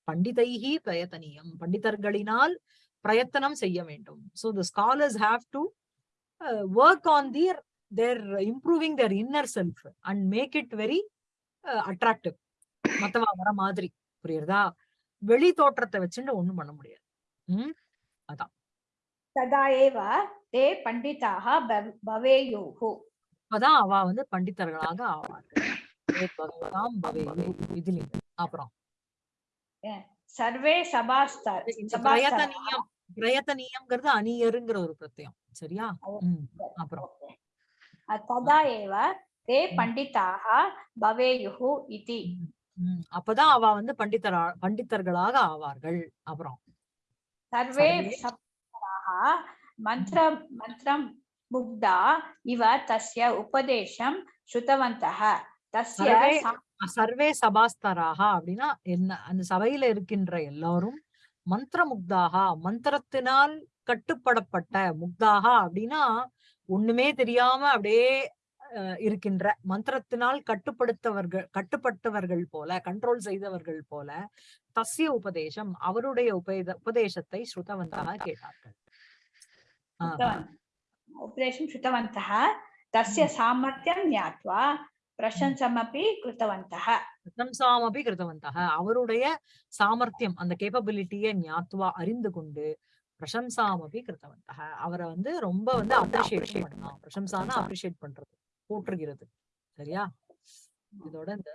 பண்டிதைகி பிரயத்தனியம். பண்டிதர்களினால் பிரயத்தனம் செய்ய வேண்டும். So the scholars have to work on their their improving their inner self and make it very attractive மத்தவா வர மாதிரி. புரியுறதா? வெளி தோற்றத்தை வச்சுட்டு ஒண்ணும் பண்ண முடியாது. உம் அதான். ததா ஏவ தே பண்டிதாக பவேயோகோ. அப்பதான் அவா வந்து பண்டிதர்களாக ஆவார்கள் அப்புறம்? சர்வே சபாஸ்தர்? பிரயத்தனியம் பிரயத்தனியம்ங்கிறது அணியருங்கிற ஒரு பிரத்தியம் சரியா? அப்புறம்? ததா ஏவ தே பண்டிதாக பவேயுஹு இதி. அப்பதான் அவ வந்து பண்டிதரா பண்டிதர்களாக ஆவார்கள் அப்புறம். சர்வே மந்திரம் மந்திரம் முக்தா இவ தஸ்ய உபதேசம் ஸ்ருதவந்தக தஸ்ய சர்வே சபாஸ்தராக அப்படின்னா என்ன அந்த சபையில இருக்கின்ற எல்லாரும் மந்திர முக்தாகா மந்திரத்தினால் கட்டுப்படப்பட்ட முக்தாகா அப்படின்னா ஒண்ணுமே தெரியாம அப்படியே இருக்கின்ற மந்திரத்தினால் கட்டுப்படுத்தவர்கள் கட்டுப்பட்டவர்கள் போல கண்ட்ரோல் செய்தவர்கள் போல தசிய உபதேசம் அவருடைய உபேத உபதேசத்தை ஸ்ருதவந்தா கேட்டார்கள். உபதேசம் ஸ்ருதவந்தः. தஸ்ய சாமர்த்தியம் ஞாத்வா பிரசம்சமப்பி கிருத்தவந்தः. அவருடைய சாமர்த்தியம் அந்த கேப்பபிலிட்டியை ஞாத்வா அறிந்து கொண்டு பிரசம்சாமப்பி கிருத்தவந்தக அவரை வந்து ரொம்ப வந்து அப்ரிஷியேட் பண்ணலாம் பிரசம்சான அப்ரிஷியேட் பண்றது. போற்றுகிறது. சரியா? இதோட இந்த